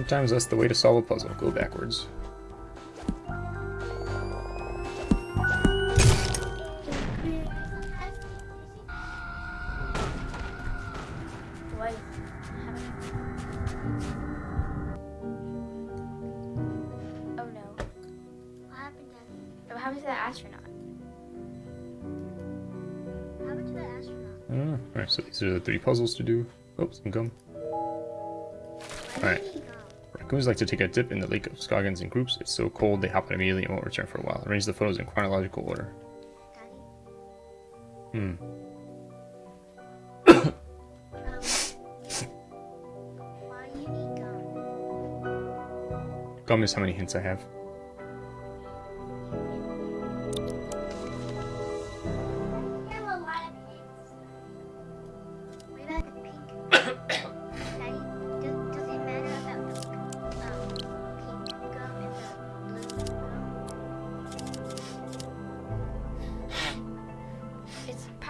Speaker 3: Sometimes that's the way to solve a puzzle. Go backwards.
Speaker 1: What? Oh no.
Speaker 11: What happened, Daddy?
Speaker 1: What happened to that astronaut?
Speaker 11: Mm, what happened to the astronaut?
Speaker 3: I don't know. Alright, so these are the three puzzles to do. Oops, some gum. Raccoons like to take a dip in the Lake of Scoggins in groups. It's so cold they hop in immediately and won't return for a while. Arrange the photos in chronological order. Hmm.
Speaker 11: Um, why you need gum?
Speaker 3: Gum is how many hints I have.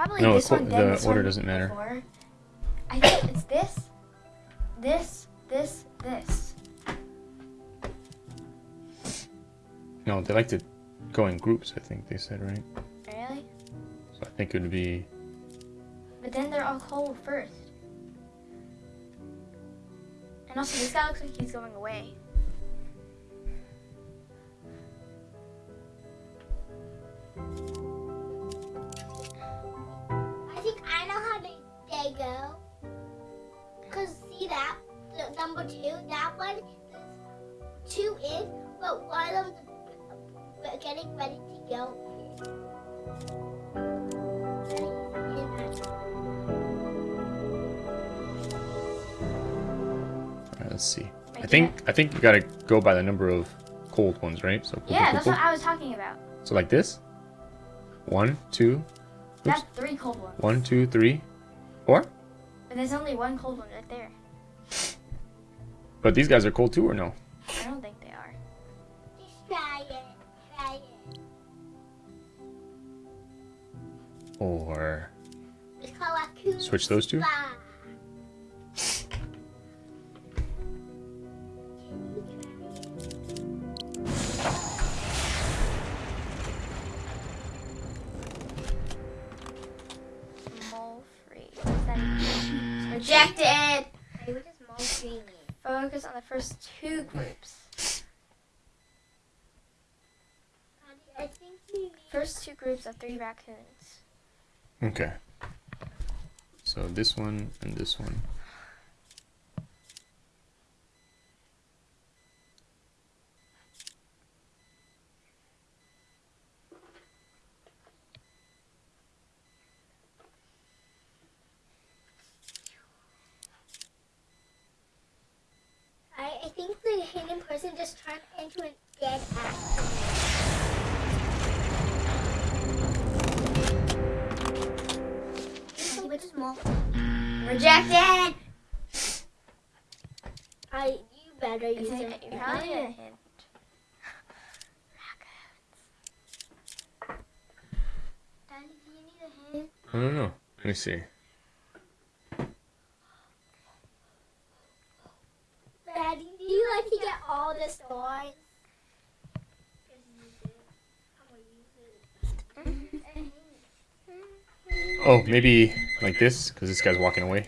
Speaker 1: Probably
Speaker 3: No,
Speaker 1: this
Speaker 3: the
Speaker 1: one, then
Speaker 3: the
Speaker 1: this
Speaker 3: order
Speaker 1: one
Speaker 3: doesn't matter.
Speaker 1: before. I think it's this, this, this, this.
Speaker 3: No, they like to go in groups, I think they said, right?
Speaker 1: Really?
Speaker 3: So I think it would be.
Speaker 1: But then they're all cold first. And also, this guy looks like he's going away.
Speaker 11: Think
Speaker 3: you gotta go by the number of cold ones, right? So cold,
Speaker 1: Yeah,
Speaker 3: cold,
Speaker 1: that's
Speaker 3: cold,
Speaker 1: what I was talking about.
Speaker 3: So like this. One, two,
Speaker 1: That's three cold ones.
Speaker 3: one, two, three, four.
Speaker 1: But there's only one cold one right there.
Speaker 3: But these guys are cold too, or no?
Speaker 1: I don't think they are.
Speaker 11: Just try it. Try it.
Speaker 3: Or
Speaker 11: It's called raccoon
Speaker 3: switch those two?
Speaker 1: Mole free. What's that even? Rejected!
Speaker 11: Hey, what does mole free mean?
Speaker 1: Focus on the first two groups.
Speaker 11: I think you mean
Speaker 1: First two groups of three raccoons.
Speaker 3: Okay. So this one and this one.
Speaker 11: I, I think the hidden person just turned into a dead actor. Hey, what does?
Speaker 1: Rejected!
Speaker 11: I you better use
Speaker 1: a,
Speaker 11: it.
Speaker 1: you probably need a hint.
Speaker 11: Daddy, do you need a hint?
Speaker 3: I don't know. Let me see.
Speaker 11: Daddy, do you like to get all the.
Speaker 3: Oh, maybe like this, because this guy's walking away.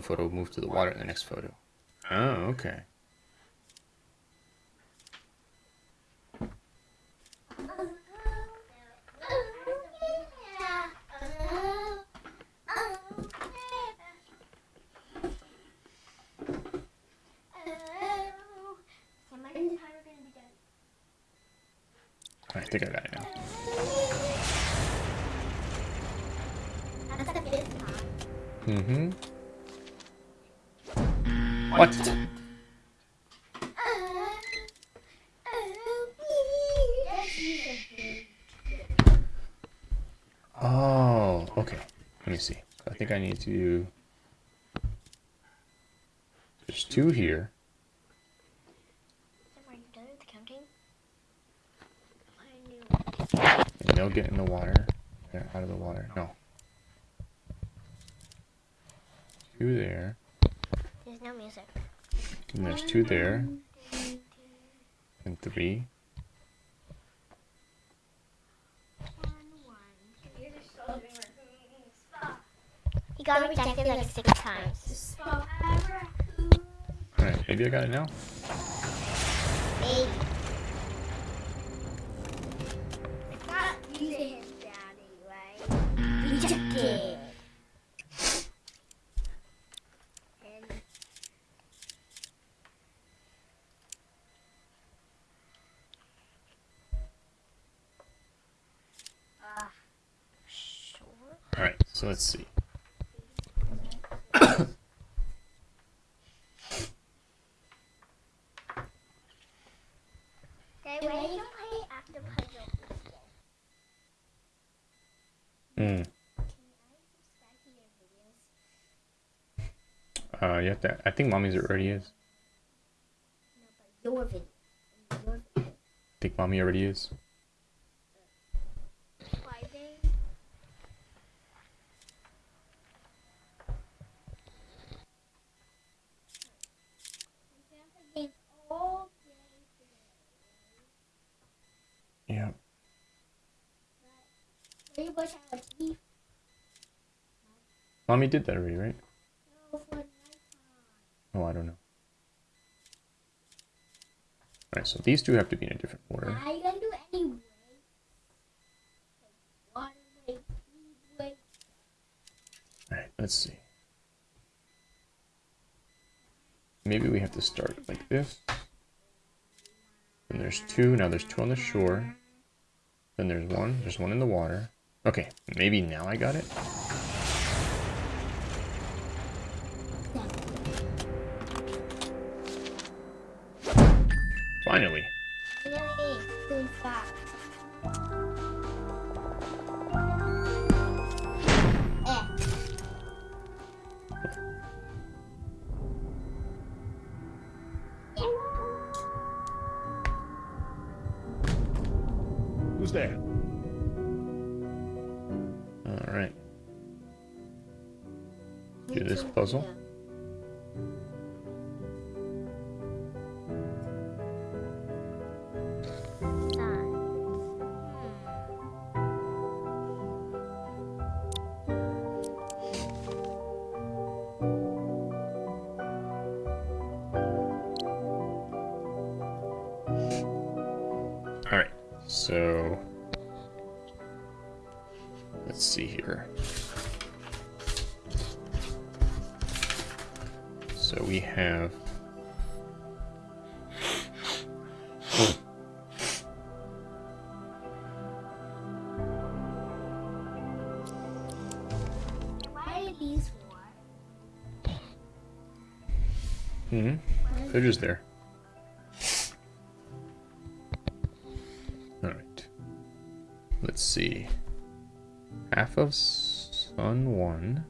Speaker 11: One
Speaker 3: photo moved to the water in the next photo. Oh, okay. I think I got it now.
Speaker 11: That's the fifth time.
Speaker 3: Mm-hmm. What? Oh, okay. Let me see. I think I need to. There's two here.
Speaker 1: Are you done with the counting?
Speaker 3: And they'll get in the water. They're out of the water. No. Two there.
Speaker 1: There's no music.
Speaker 3: And there's two there. And three.
Speaker 1: He got rejected like six times.
Speaker 3: Alright, maybe I got it now?
Speaker 11: Maybe. Using his daddy, right? Rejected.
Speaker 3: Alright, so let's see.
Speaker 11: Daddy, why do you play after puzzle?
Speaker 3: Hmm. Uh, you have to. I think mommy's already is.
Speaker 11: Your video.
Speaker 3: I think mommy already is.
Speaker 11: Fighting. all day today.
Speaker 3: Yeah.
Speaker 11: Will you brush our teeth?
Speaker 3: Mommy did that already, right?
Speaker 11: No, for nighttime.
Speaker 3: Oh, I don't know. Alright, so these two have to be in a different order.
Speaker 11: Are you gonna do any weights? Like water weight, speed weight?
Speaker 3: Alright, let's see. maybe we have to start like this. And there's two. Now there's two on the shore. Then there's one. There's one in the water. Okay, maybe now I got it.
Speaker 11: Really too fast. Eh.
Speaker 6: Who's there?
Speaker 3: All right. Do this puzzle. They're just there. All right. Let's see. Half of Sun 1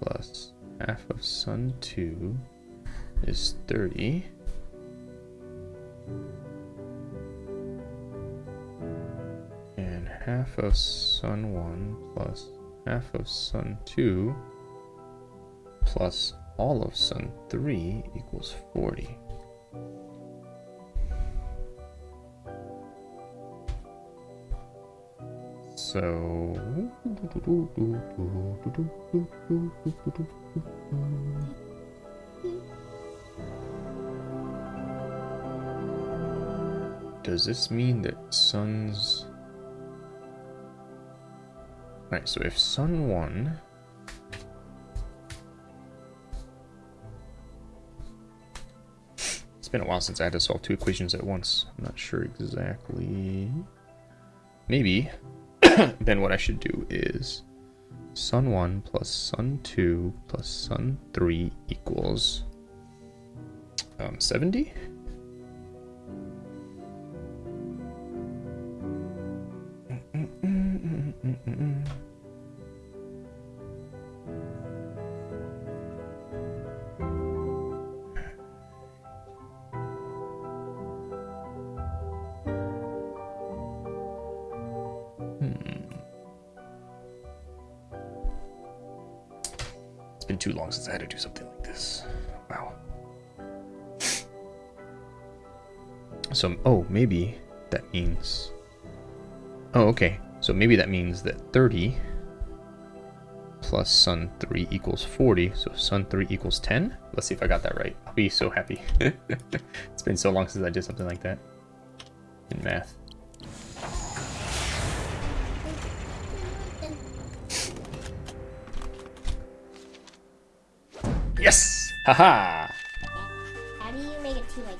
Speaker 3: plus half of Sun 2 is 30. And half of Sun 1 plus half of Sun 2 plus all of Sun 3 equals 40. So Does this mean that suns Right, so if sun 1 been a while since I had to solve two equations at once. I'm not sure exactly. Maybe. then what I should do is sun 1 plus sun 2 plus sun 3 equals um, 70? It's mm, mm, mm, do something like this. Wow. So, oh, maybe that means... Oh, okay. So maybe that means that 30 plus sun 3 equals 40. So sun 3 equals 10. Let's see if I got that right. I'll be so happy. it's been so long since I did something like that in math. Yes! Haha!
Speaker 11: How do you make it to like?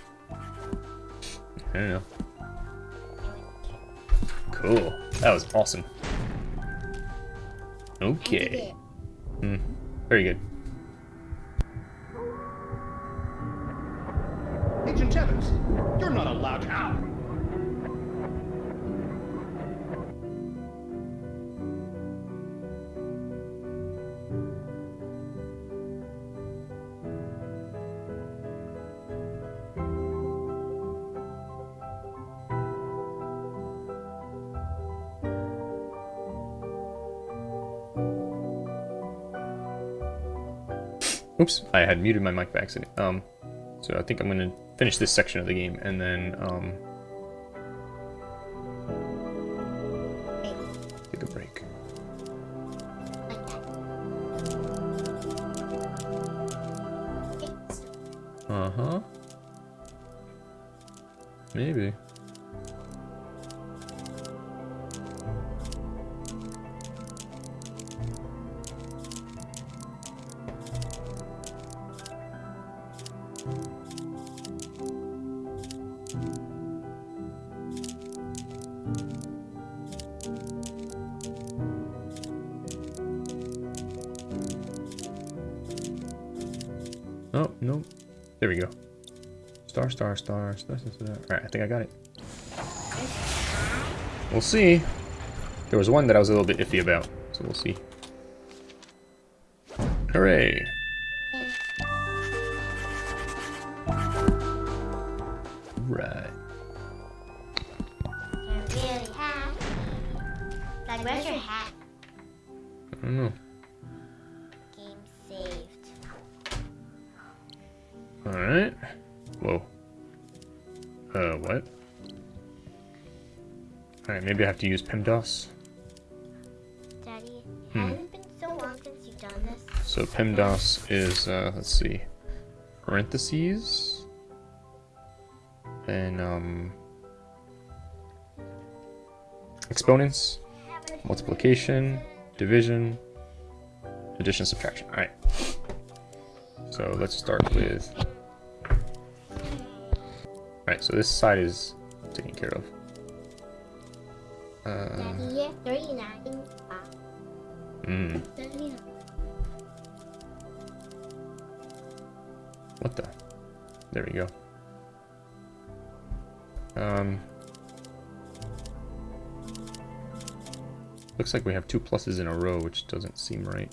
Speaker 3: I don't know. Cool. That was awesome. Okay. Mm, very good.
Speaker 6: Agent Evans, you're not allowed out.
Speaker 3: Oops, I had muted my mic by accident. Um, so I think I'm gonna finish this section of the game and then um, take a break. Uh huh. Maybe. Star, star, star, star, star, star. Alright, I think I got it. We'll see. There was one that I was a little bit iffy about, so we'll see. Have to use PEMDAS.
Speaker 11: Daddy,
Speaker 3: Hmm.
Speaker 11: has it been so long since you've done this?
Speaker 3: So PEMDAS is, uh, let's see, parentheses, then, um, exponents, multiplication, division, addition, subtraction. Alright. So let's start with, alright, so this side is taken care of. Uh,
Speaker 11: Daddy, yeah, 39. 39.
Speaker 3: what the? There we go. Um, looks like we have two pluses in a row, which doesn't seem right.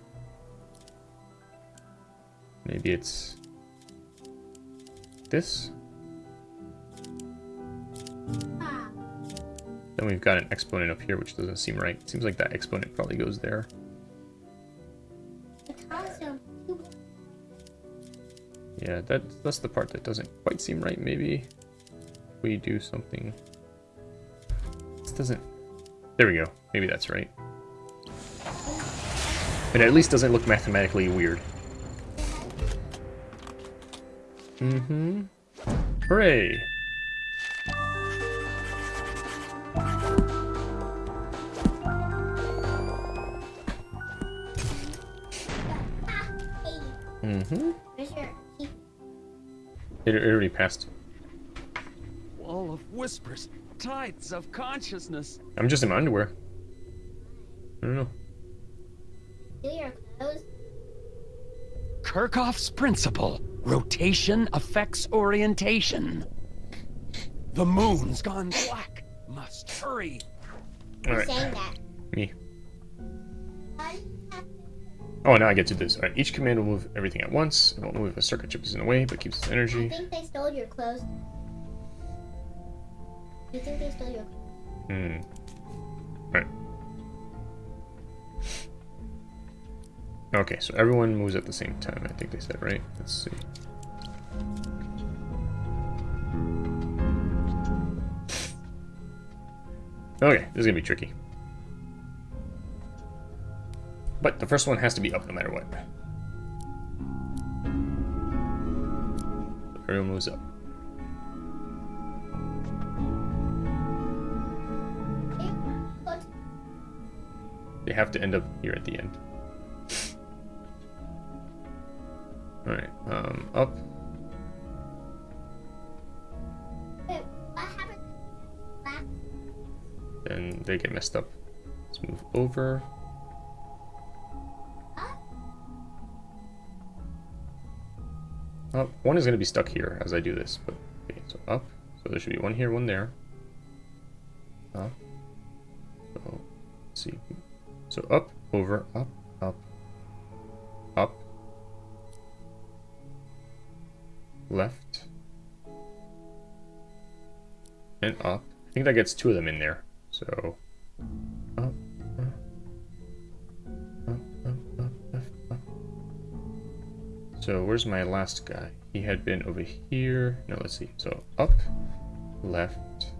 Speaker 3: Maybe it's this. Then we've got an exponent up here, which doesn't seem right. It Seems like that exponent probably goes there. Yeah, that that's the part that doesn't quite seem right. Maybe we do something. This doesn't. There we go. Maybe that's right. It at least doesn't look mathematically weird. Mm-hmm. Hooray! Mm-hmm.
Speaker 11: where's your key?
Speaker 3: It, it already passed.
Speaker 2: Wall of whispers, tides of consciousness.
Speaker 3: I'm just in my underwear. I don't know.
Speaker 11: Do your clothes?
Speaker 2: Kirchhoff's principle rotation affects orientation. The moon's gone black. Must hurry.
Speaker 3: All right,
Speaker 11: Saying that.
Speaker 3: me. Oh, now I get to this. All right, each command will move everything at once. It won't move if a circuit chip is in the way, but keeps its energy.
Speaker 11: I think they stole your clothes. You think they stole your
Speaker 3: Hmm. Right. Okay, so everyone moves at the same time, I think they said, right? Let's see. Okay, this is gonna be tricky. But the first one has to be up no matter what. Everyone moves up. They have to end up here at the end. Alright, um, up. Then they get messed up. Let's move over.
Speaker 11: Up.
Speaker 3: One is going to be stuck here as I do this, but okay, so up. So there should be one here, one there. Up. So, see. So up, over, up, up, up, left, and up. I think that gets two of them in there. So So where's my last guy? He had been over here. No, let's see. So up, left.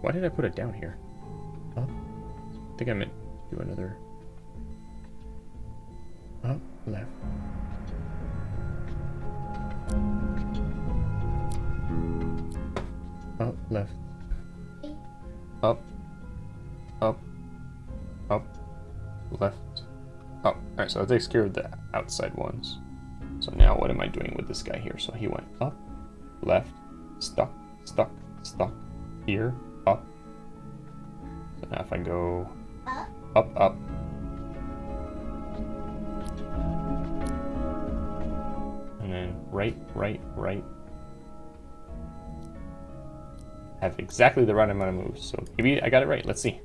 Speaker 3: Why did I put it down here? Up. I think I meant do another. Up, left. Up, left. Alright, so that takes care of the outside ones. So now what am I doing with this guy here? So he went up, left, stuck, stuck, stuck, here, up. So now if I go
Speaker 11: Up?
Speaker 3: up, up. And then right, right, right. Have exactly the right amount of moves, so maybe I got it right. Let's see.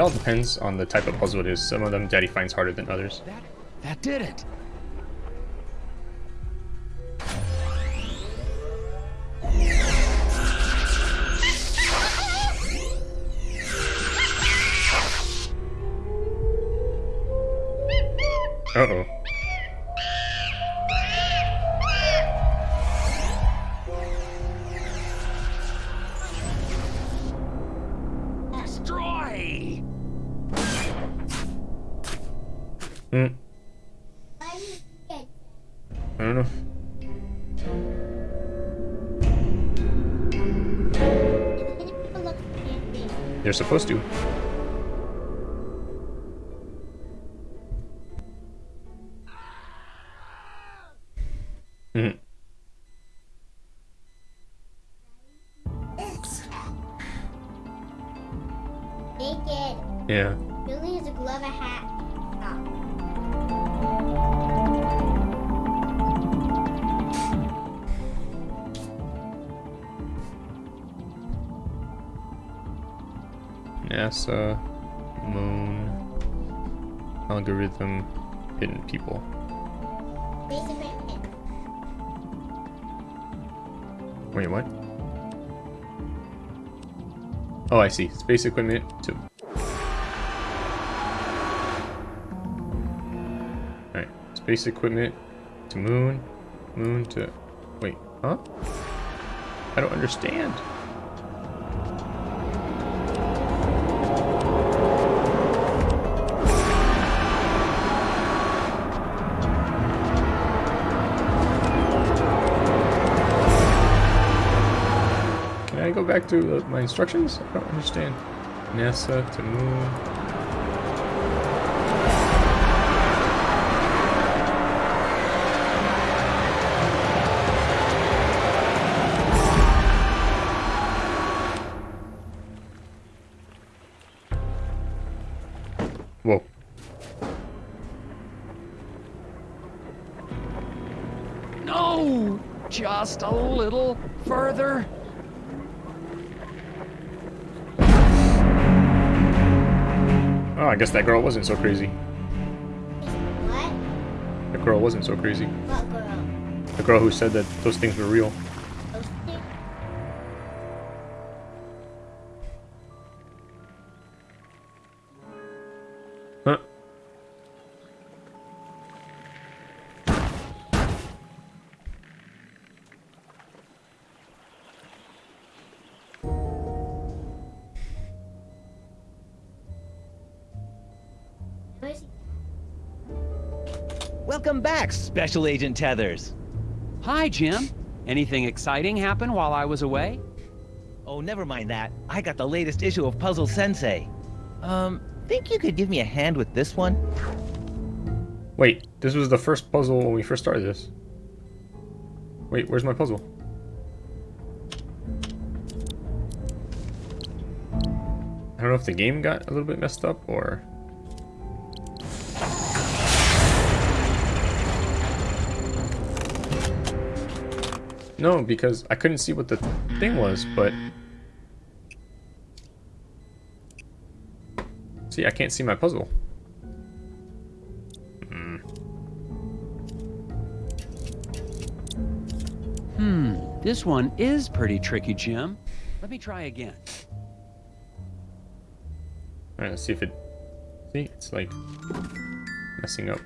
Speaker 3: It all depends on the type of puzzle it is. Some of them Daddy finds harder than others.
Speaker 2: That, that did it.
Speaker 3: I don't know. They're supposed to. What? Oh, I see. Space equipment to... Alright. Space equipment to moon. Moon to... Wait, huh? I don't understand. To uh, my instructions? I don't understand. NASA to moon. Guess that girl wasn't so crazy.
Speaker 11: What?
Speaker 3: The girl wasn't so crazy.
Speaker 11: What girl?
Speaker 3: The girl who said that those things were real.
Speaker 7: Welcome back, Special Agent Tethers.
Speaker 2: Hi, Jim. Anything exciting happen while I was away?
Speaker 7: Oh, never mind that. I got the latest issue of Puzzle Sensei. Um, think you could give me a hand with this one?
Speaker 3: Wait, this was the first puzzle when we first started this. Wait, where's my puzzle? I don't know if the game got a little bit messed up or... No, because I couldn't see what the thing was, but... See, I can't see my puzzle. Hmm.
Speaker 2: Hmm, this one is pretty tricky, Jim. Let me try again.
Speaker 3: Alright, let's see if it... See, it's like... messing up.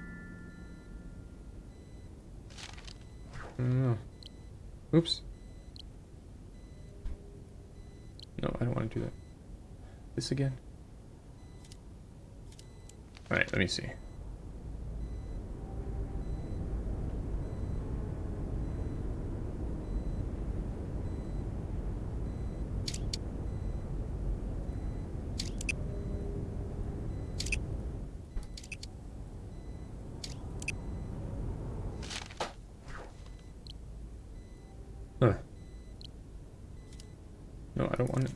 Speaker 3: Oh. Oops. No, I don't want to do that. This again. Alright, let me see. Huh. No, I don't want it.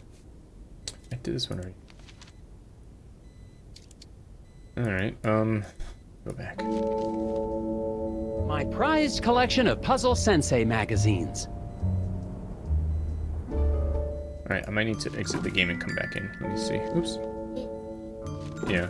Speaker 3: I did this one already. Alright, um, go back.
Speaker 2: My prized collection of Puzzle Sensei magazines.
Speaker 3: Alright, I might need to exit the game and come back in. Let me see. Oops. Yeah.